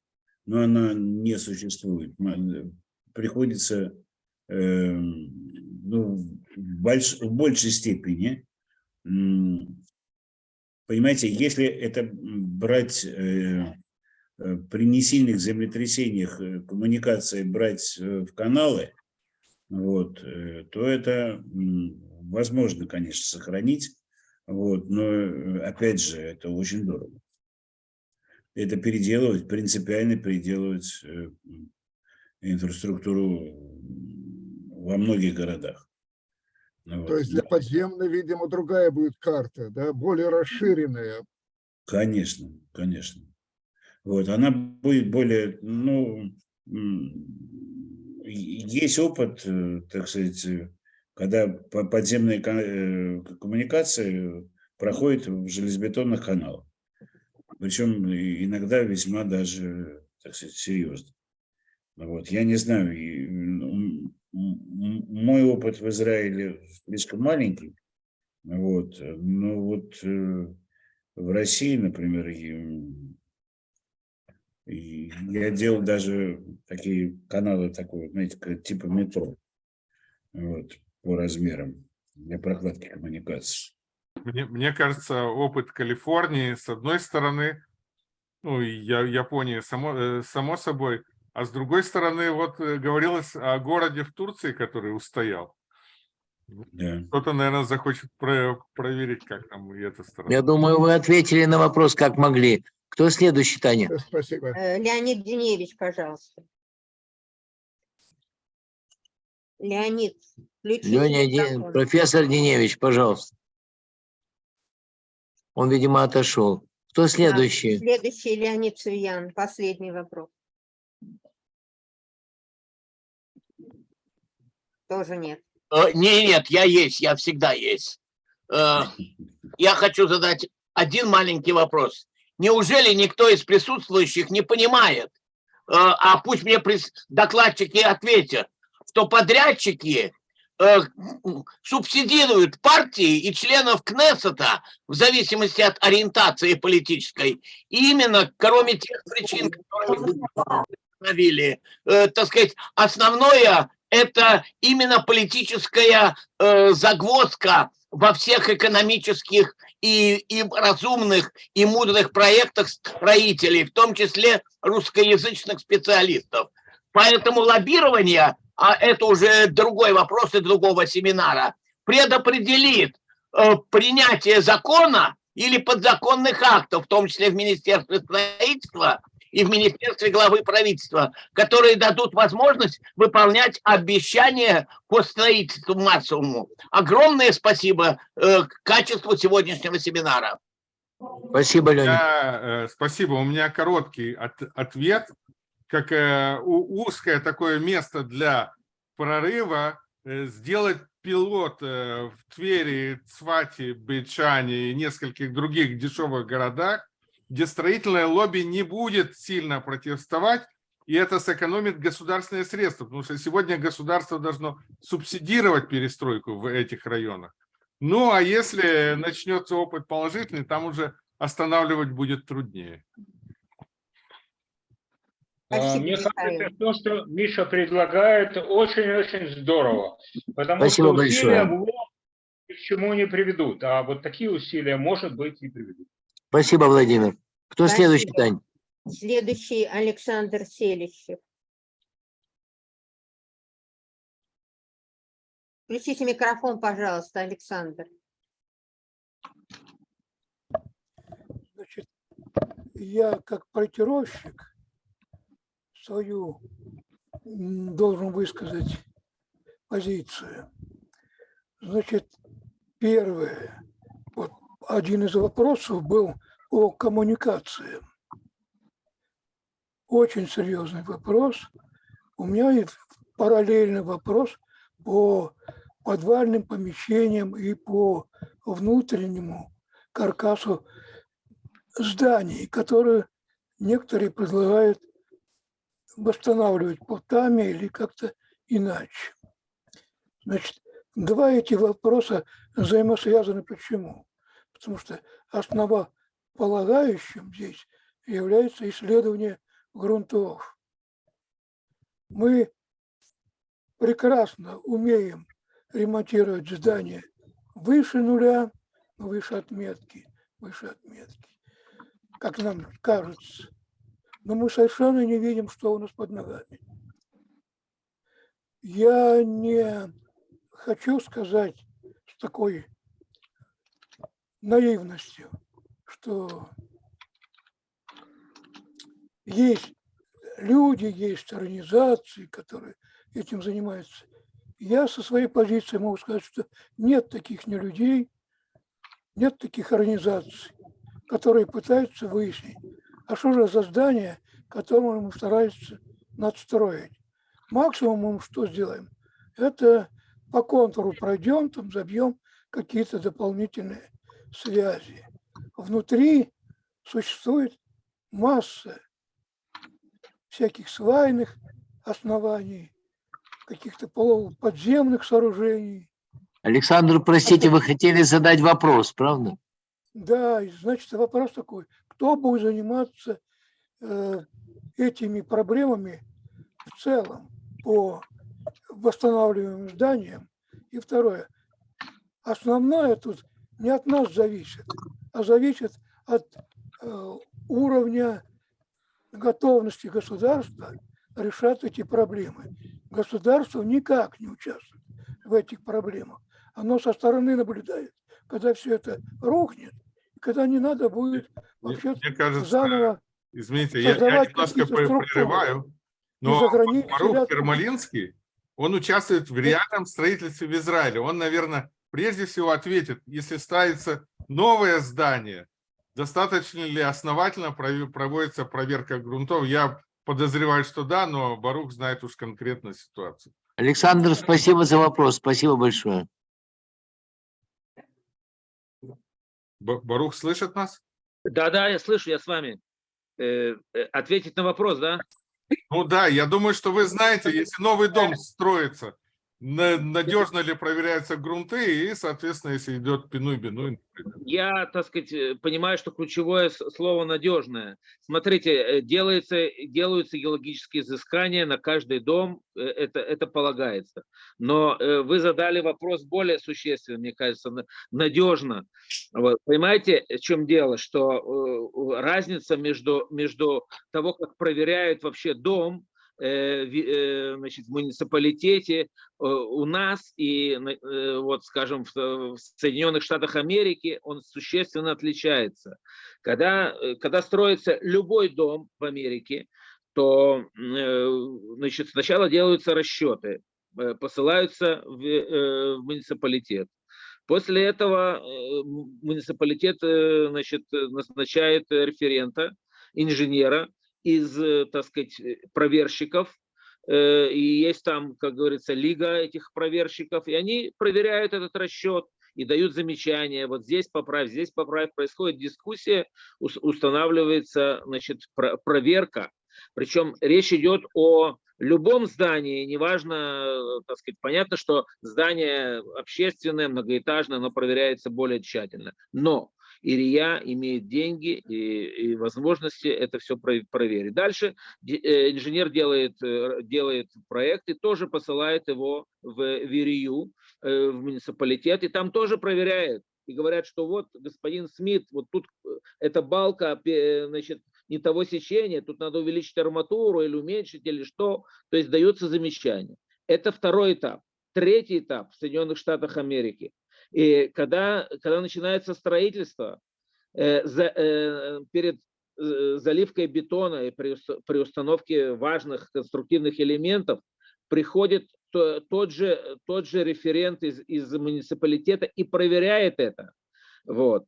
но она не существует. М, Приходится э, ну, в, больш- в большей степени Понимаете, если это брать э, э, при несильных землетрясениях э, коммуникации брать э, в каналы, вот, э, то это возможно, конечно, сохранить, вот, но э, опять же, это очень дорого. Это переделывать, принципиально переделывать э, инфраструктуру во многих городах. Ну То вот. есть для подземной, видимо, другая будет карта, да, более расширенная. Конечно, конечно. Вот, она будет более, ну, есть опыт, э, так сказать, когда по- подземные э, коммуникации проходят в железобетонных каналах. Причем иногда весьма даже, так сказать, серьезно. Вот, я не знаю, мой опыт в Израиле слишком маленький, вот, но вот э, в России, например, я делал даже такие каналы, такой, знаете, типа метро, вот, по размерам для прокладки коммуникаций. Мне, мне кажется, опыт Калифорнии, с одной стороны, ну, и Я- Японии, само, э, само собой, а с другой стороны, вот э, говорилось о городе в Турции, который устоял. Да. Кто-то, наверное, захочет про- проверить, как там и эта сторона. Я думаю, вы ответили на вопрос, как могли. Кто следующий, Таня? Э, Спасибо. Леонид Деневич, пожалуйста. Леонид, Леня, микрофон. профессор Деневич, пожалуйста. Он, видимо, отошел. Кто Да, следующий? Следующий Леонид Цуян, последний вопрос. Тоже нет. Э, Не, нет, я есть, я всегда есть. Э, Я хочу задать один маленький вопрос. Неужели никто из присутствующих не понимает, э, а пусть мне прис- докладчики ответят, что подрядчики э, субсидируют партии и членов Кнессета в зависимости от ориентации политической, именно кроме тех причин, которые вы установили, э, так сказать, основное это именно политическая э, загвоздка во всех экономических и, и разумных и мудрых проектах строителей, в том числе русскоязычных специалистов. Поэтому лоббирование, а это уже другой вопрос и другого семинара, предопределит э, принятие закона или подзаконных актов, в том числе в Министерстве строительства и в Министерстве главы правительства, которые дадут возможность выполнять обещания по строительству массовому. Огромное спасибо э, качеству сегодняшнего семинара. Спасибо, меня, э, спасибо. У меня короткий от- ответ. Как э, узкое такое место для прорыва э, сделать пилот э, в Твери, Цвате, Бейчане и нескольких других дешевых городах, где строительное лобби не будет сильно протестовать, и это сэкономит государственные средства, потому что сегодня государство должно субсидировать перестройку в этих районах. Ну, а если начнется опыт положительный, там уже останавливать будет труднее. А, Мне кажется, то, что Миша предлагает, очень-очень здорово. Потому Спасибо что усилия большое. ни к чему не приведут. А вот такие усилия, может быть, и приведут. Спасибо, Владимир. Кто Спасибо. следующий, Тань? Следующий Александр Селищев. Включите микрофон, пожалуйста, Александр. Значит, я как проектировщик свою должен высказать позицию. Значит, первое, вот один из вопросов был о коммуникации. Очень серьезный вопрос. У меня и параллельный вопрос по подвальным помещениям и по внутреннему каркасу зданий, которые некоторые предлагают восстанавливать плотами или как-то иначе. Значит, два эти вопроса взаимосвязаны. Почему? Потому что основополагающим здесь является исследование грунтов. Мы прекрасно умеем ремонтировать здания выше нуля, выше отметки, выше отметки, как нам кажется. Но мы совершенно не видим, что у нас под ногами. Я не хочу сказать с такой наивностью, что есть люди, есть организации, которые этим занимаются. Я со своей позиции могу сказать, что нет таких не людей, нет таких организаций, которые пытаются выяснить, а что же за здание, которое мы стараемся надстроить. Максимум мы что сделаем? Это по контуру пройдем, там забьем какие-то дополнительные связи. Внутри существует масса всяких свайных оснований, каких-то полуподземных сооружений. Александр, простите, вы хотели задать вопрос, правда? Да, значит, вопрос такой, кто будет заниматься э, этими проблемами в целом по восстанавливаемым зданиям? И второе, основное тут не от нас зависит, а зависит от э, уровня готовности государства решать эти проблемы. Государство никак не участвует в этих проблемах. Оно со стороны наблюдает, когда все это рухнет, когда не надо будет вообще Мне кажется, заново Извините, я, я немножко прерываю, но Марух Ермолинский, он участвует в реальном строительстве в Израиле. Он, наверное, прежде всего ответит, если ставится новое здание, достаточно ли основательно проводится проверка грунтов. Я подозреваю, что да, но Барух знает уж конкретно ситуацию. Александр, спасибо за вопрос. Спасибо большое. Барух слышит нас? Да-да, я слышу, я с вами. Э, э, Ответить на вопрос, да? Ну да, я думаю, что вы знаете, если новый дом строится, на- надежно ли проверяются грунты и, соответственно, если идет пинуй-бинуй. Я, так сказать, э, понимаю, что ключевое слово «надежное». Смотрите, э, делается, делаются геологические изыскания на каждый дом, э, это, это полагается. Но вы задали вопрос более существенный, мне кажется, на- надежно. Вот. Понимаете, в чем дело? Что разница между, между того, как проверяют вообще дом, значит, в муниципалитете э, у нас и, э, вот, скажем, в, э, Соединенных Штатах Америки он существенно отличается. Когда, э, когда строится любой дом в Америке, то э, значит, сначала делаются расчеты, э, посылаются в, э, в муниципалитет. После этого э, муниципалитет э, значит, э, назначает э, референта, инженера из, э, так сказать, э, проверщиков, Э, и есть там, как говорится, лига этих проверщиков, и они проверяют этот расчет и дают замечания, вот здесь поправь, здесь поправь, происходит дискуссия, ус- устанавливается, значит, про- проверка, причем речь идет о любом здании, неважно, так сказать, понятно, что здание общественное, многоэтажное, оно проверяется более тщательно, но Ирия имеет деньги и, и возможности это все проверить. Дальше э, инженер делает, э, делает проект и тоже посылает его в, в Ирию, э, в муниципалитет, и там тоже проверяет. И говорят, что вот, господин Смит, вот тут эта балка, значит, не того сечения, тут надо увеличить арматуру или уменьшить, или что. То есть дается замечание. Это второй этап. Третий этап в Соединенных Штатах Америки. И когда, когда начинается строительство, э, за- э, перед э, заливкой бетона и при, при установке важных конструктивных элементов приходит то- тот же, тот же референт из, из муниципалитета и проверяет это. Вот.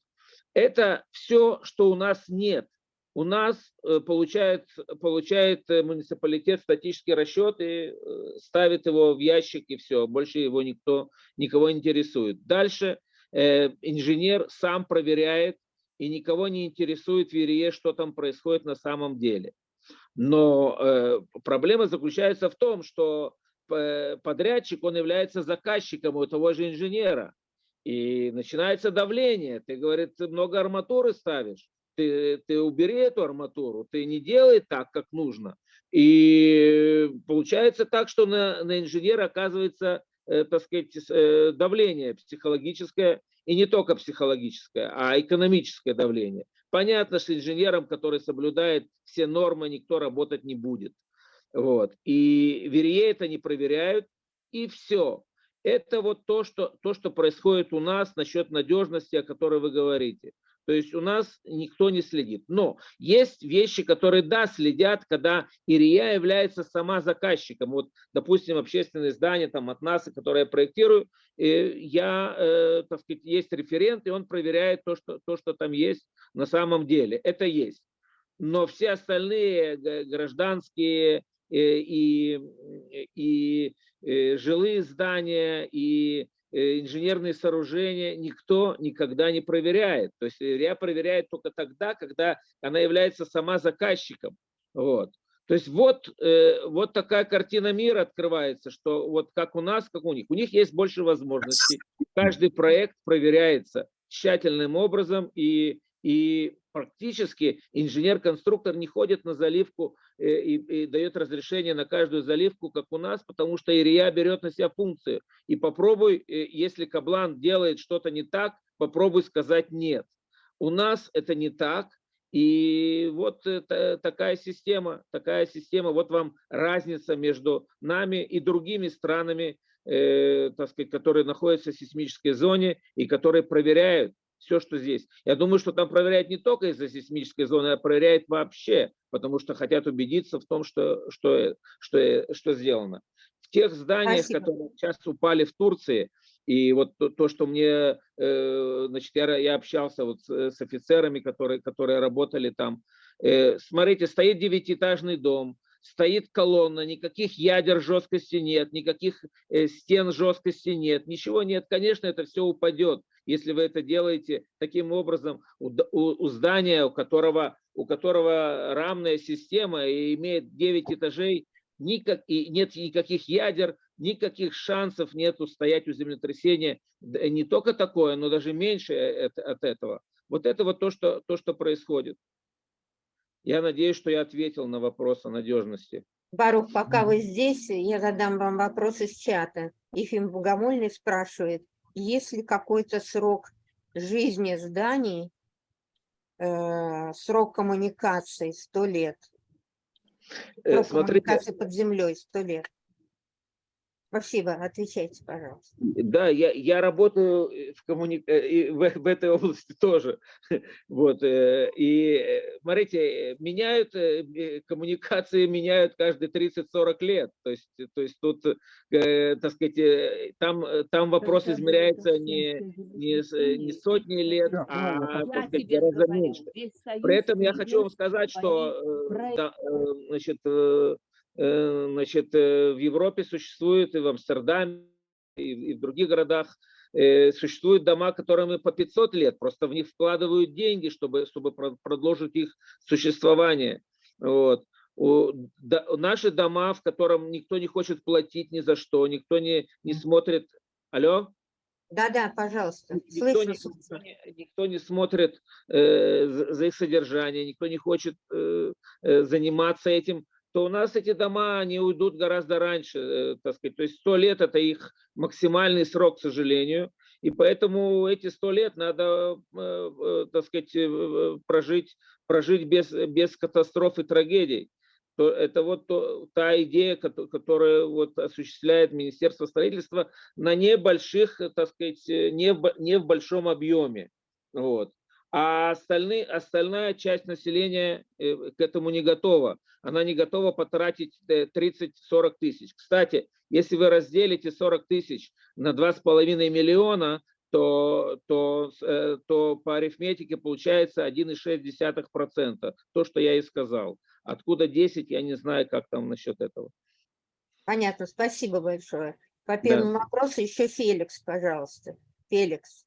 Это все, что у нас нет. У нас э, получает, получает э, муниципалитет статический расчет и э, ставит его в ящик и все. Больше его никто, никого не интересует. Дальше э, инженер сам проверяет и никого не интересует в Ирие, что там происходит на самом деле. Но э, проблема заключается в том, что подрядчик, он является заказчиком у того же инженера. И начинается давление. Ты, говорит, много арматуры ставишь, ты, ты убери эту арматуру, ты не делай так, как нужно. И получается так, что на, на инженера оказывается, э, так сказать, э, давление психологическое, и не только психологическое, а экономическое давление. Понятно, что инженером, который соблюдает все нормы, никто работать не будет. Вот. И верие это не проверяют, и все. Это вот то что, то, что происходит у нас насчет надежности, о которой вы говорите. То есть у нас никто не следит. Но есть вещи, которые, да, следят, когда Ирия является сама заказчиком. Вот, допустим, общественное здание там, от НАСА, которое я проектирую, э, я, э, так сказать, есть референт, и он проверяет то что, то, что там есть на самом деле. Это есть. Но все остальные гражданские э, и, и, и жилые здания, и Э, инженерные сооружения никто никогда не проверяет. То есть РИА проверяет только тогда, когда она является сама заказчиком. Вот. То есть вот, э, вот такая картина мира открывается, что вот как у нас, как у них. У них есть больше возможностей. Каждый проект проверяется тщательным образом, и, и практически инженер-конструктор не ходит на заливку э, и, и дает разрешение на каждую заливку, как у нас, потому что ИРИА берет на себя функцию. И попробуй, э, если каблан делает что-то не так, попробуй сказать нет. У нас это не так, и вот это, такая система, такая система, вот вам разница между нами и другими странами, э, так сказать, которые находятся в сейсмической зоне и которые проверяют все, что здесь. Я думаю, что там проверяют не только из-за сейсмической зоны, а проверяют вообще, потому что хотят убедиться в том, что, что, что, что сделано. В тех зданиях, Спасибо. которые сейчас упали в Турции, и вот то, то что мне, э, значит, я, я общался вот с, с офицерами, которые, которые работали там. Э, смотрите, стоит девятиэтажный дом, стоит колонна, никаких ядер жесткости нет, никаких э, стен жесткости нет, ничего нет. Конечно, это все упадет, если вы это делаете таким образом у, у, здания, у которого, у которого рамная система и имеет 9 этажей, никак, и нет никаких ядер, никаких шансов нет стоять у землетрясения. Не только такое, но даже меньше э, от этого. Вот это вот то, что, то, что происходит. Я надеюсь, что я ответил на вопрос о надежности. Барух, пока вы здесь, я задам вам вопрос из чата. Ефим Богомольный спрашивает, есть ли какой-то срок жизни зданий, э, срок коммуникации 100 лет? Э, Срок смотрите, коммуникации под землей 100 лет. Спасибо, отвечайте, пожалуйста. Да, я, я работаю в, коммуни... э, в, в этой области тоже. Вот. э, И э, смотрите, меняют э, э, коммуникации, меняют каждые 30-40 лет. То есть, то есть тут, э, так сказать, э, там, э, там вопрос измеряется не, не, э, не сотни лет, а так сказать, гораздо меньше. При этом я хочу вам сказать, что э, да, э, значит, э, э, значит, э, в Европе существует и в Амстердаме, и, в других городах э, существуют дома, которым по 500 лет, просто в них вкладывают деньги, чтобы, чтобы про- продолжить их существование. Вот. Наши дома, в котором никто не хочет платить ни за что, никто не, не смотрит. Алло? Да-да, пожалуйста, Никто слышу. не, никто не- никто не смотрит э, за, их содержание, никто не хочет э, э, заниматься этим, то у нас эти дома, они уйдут гораздо раньше, э, так сказать. То есть 100 лет – это их максимальный срок, к сожалению. И поэтому эти 100 лет надо, э, э, так сказать, прожить, прожить без, без катастроф и трагедий. То это вот та идея, кото- которую вот осуществляет Министерство строительства на небольших, так сказать, не в, не в большом объеме. Вот. А остальные, остальная часть населения э, к этому не готова. Она не готова потратить э, 30-40 тысяч. Кстати, если вы разделите 40 тысяч на 2,5 миллиона, то, то, э, то по арифметике получается 1,6%. То, что я и сказал. Откуда 10, я не знаю, как там насчет этого. Понятно, спасибо большое. По первому вопросу еще Феликс, пожалуйста. Феликс.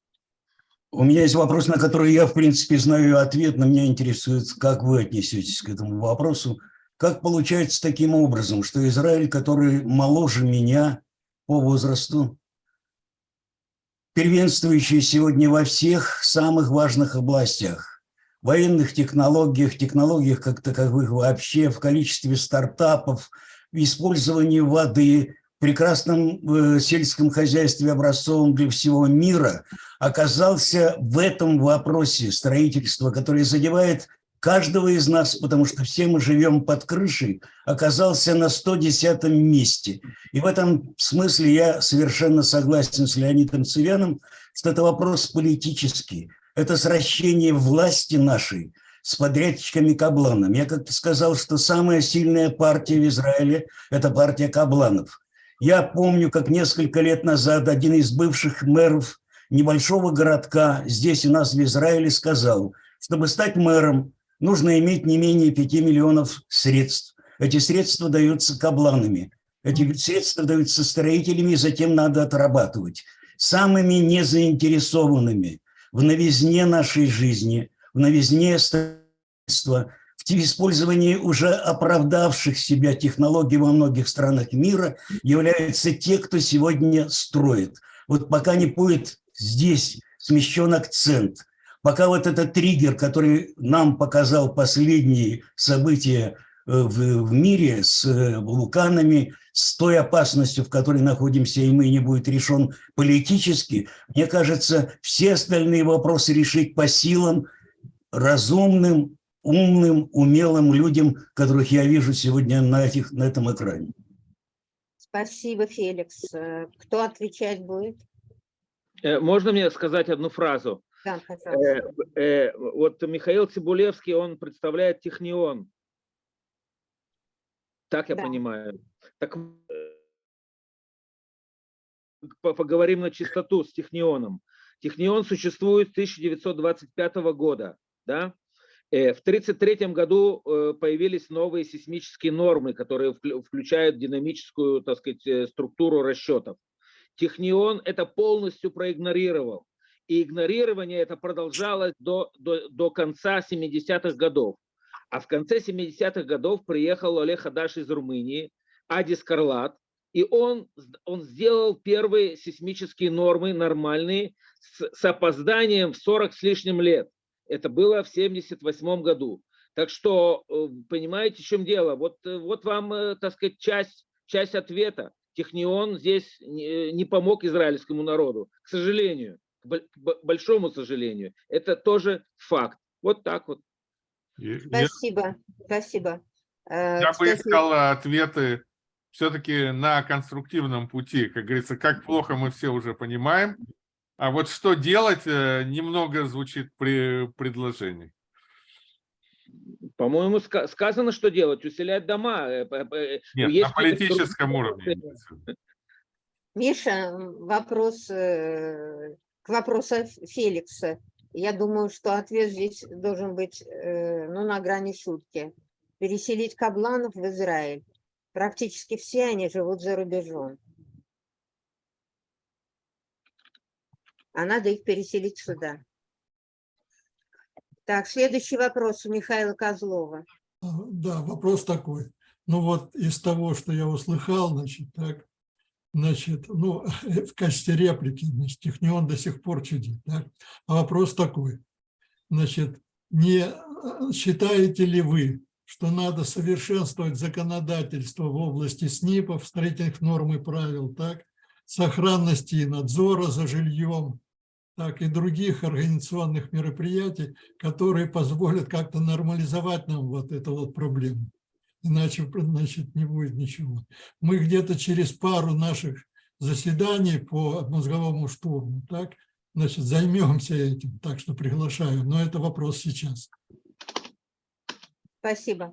У меня есть вопрос, на который я, в принципе, знаю ответ, но меня интересует, как вы отнесетесь к этому вопросу. Как получается таким образом, что Израиль, который моложе меня по возрасту, первенствующий сегодня во всех самых важных областях, военных технологиях, технологиях как таковых вообще, в количестве стартапов, в использовании воды, прекрасном э, сельском хозяйстве образцовом для всего мира, оказался в этом вопросе строительства, которое задевает каждого из нас, потому что все мы живем под крышей, оказался на 110 месте. И в этом смысле я совершенно согласен с Леонидом Цивяном, что это вопрос политический. Это сращение власти нашей с подрядчиками Кабланом. Я как-то сказал, что самая сильная партия в Израиле – это партия Кабланов. Я помню, как несколько лет назад один из бывших мэров небольшого городка здесь у нас в Израиле сказал, чтобы стать мэром, нужно иметь не менее 5 миллионов средств. Эти средства даются кабланами, эти средства даются строителями, и затем надо отрабатывать. Самыми незаинтересованными в новизне нашей жизни, в новизне строительства, в использовании уже оправдавших себя технологий во многих странах мира являются те, кто сегодня строит. Вот пока не будет здесь смещен акцент, пока вот этот триггер, который нам показал последние события э, в, в мире с э, вулканами, с той опасностью, в которой находимся, и мы не будет решен политически, мне кажется, все остальные вопросы решить по силам разумным, умным, умелым людям, которых я вижу сегодня на, этих, на этом экране. Спасибо, Феликс. Э, Кто отвечать будет? Э, Можно мне сказать одну фразу? Да, пожалуйста. Э, э, Вот Михаил Цибулевский, он представляет Технион. Так я Да. понимаю. Так э, по- поговорим на чистоту с Технионом. Технион существует с 1925 года. Да? Э, В 1933 году э, появились новые сейсмические нормы, которые вклю- включают динамическую так сказать, э, структуру расчетов. Технион это полностью проигнорировал. И игнорирование это продолжалось до, до, до конца 70-х годов. А в конце 70-х годов приехал Олег Хадаш из Румынии, Адис Карлат, и он, он сделал первые сейсмические нормы нормальные с, с опозданием в 40 с лишним лет. Это было в 78 году. Так что, э, понимаете, в чем дело? Вот, э, вот вам, э, так сказать, часть, часть ответа. Технион здесь не помог израильскому народу, к сожалению, к бо- к бо- большому сожалению. Это тоже факт. Вот так вот. Спасибо, спасибо. Я бы искал ответы все-таки на конструктивном пути. Как говорится, как плохо мы все уже понимаем. А вот что делать, э, немного звучит при предложении. По-моему, ска- сказано, что делать. Усилять дома. Э, Нет, есть на политическом уровне. Миша, вопрос э, к вопросу Феликса. Я думаю, что ответ здесь должен быть ну, на грани шутки. Переселить кабланов в Израиль. Практически все они живут за рубежом. А надо их переселить сюда. Так, следующий вопрос у Михаила Козлова. А, Да, вопрос такой. Ну вот из того, что я услыхал, значит, так, значит, ну, в качестве реплики, значит, Технион до сих пор чудит, так? А вопрос такой, значит, не э, считаете ли вы, что надо совершенствовать законодательство в области СНИПов, строительных норм и правил, так, сохранности и надзора за жильем, так и других организационных мероприятий, которые позволят как-то нормализовать нам вот эту вот проблему. Иначе, значит, не будет ничего. Мы где-то через пару наших заседаний по мозговому штурму, так, значит, займемся этим, так что приглашаю. Но это вопрос сейчас. Спасибо.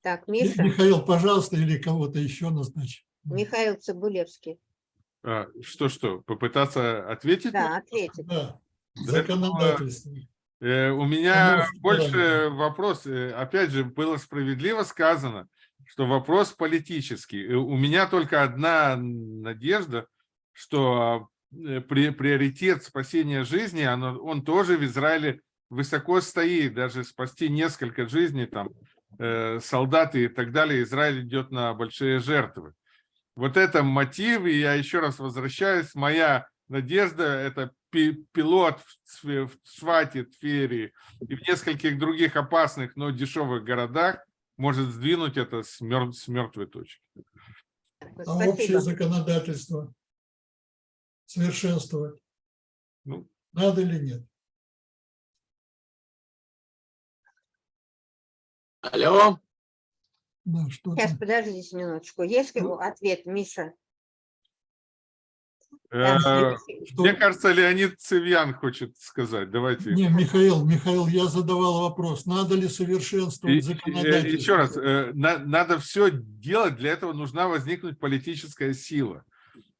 Так, Ми- Миша, Михаил, пожалуйста, или кого-то еще назначь. Михаил Цибулевский. А, Что-что, попытаться ответить? Да, ответит. Да, Да, законодательство. Э, У меня Может, больше вопрос. э, Опять же, было справедливо сказано, что вопрос политический. Э, У меня только одна надежда, что при- приоритет спасения жизни, оно, он тоже в Израиле высоко стоит, даже спасти несколько жизней, там, э, солдат и так далее, Израиль идет на большие жертвы. Вот это мотив, и я еще раз возвращаюсь, моя надежда – это пи- пилот в Цвате, Твери и в нескольких других опасных, но дешевых городах может сдвинуть это с, мер- с мертвой точки. А общее законодательство совершенствовать Ну, надо или нет? Алло? Да, что Сейчас, подождите минуточку. Есть Ну. ответ, Миша? э, Мне кажется, Леонид Цивьян хочет сказать. Давайте. Не, Михаил, Михаил, я задавал вопрос, надо ли совершенствовать законодательство? Еще раз, э, на- надо все делать, для этого нужна возникнуть политическая сила.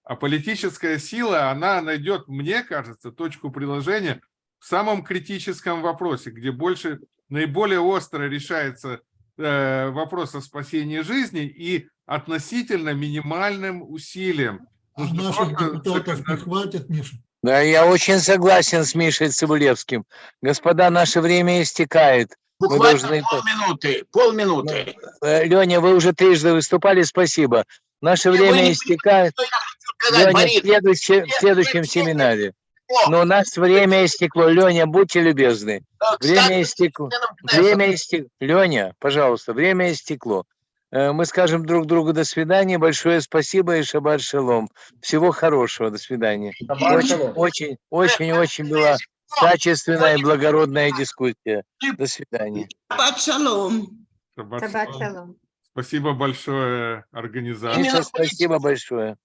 А политическая сила, она найдет, мне кажется, точку приложения в самом критическом вопросе, где больше, наиболее остро решается э, вопрос о спасении жизни и относительно минимальным усилием. А наших депутатов не хватит, Миша? Да, я очень согласен с Мишей Цибулевским. Господа, наше время истекает. Мы Буквально должны... полминуты, полминуты. Леня, вы уже трижды выступали, спасибо. Наше вы время истекает. Леня, в следующем, в следующем семинаре. Но у нас время истекло. Леня, будьте любезны. Время истекло. Время истекло. Леня, пожалуйста, время истекло. Э, Мы скажем друг другу до свидания. Большое спасибо и шаббат шалом. Всего хорошего. До свидания. Очень, очень, очень, очень была качественная и благородная дискуссия. До свидания. Шаббат шалом. Шаббат шалом. Спасибо большое организаторам. Миша, спасибо большое.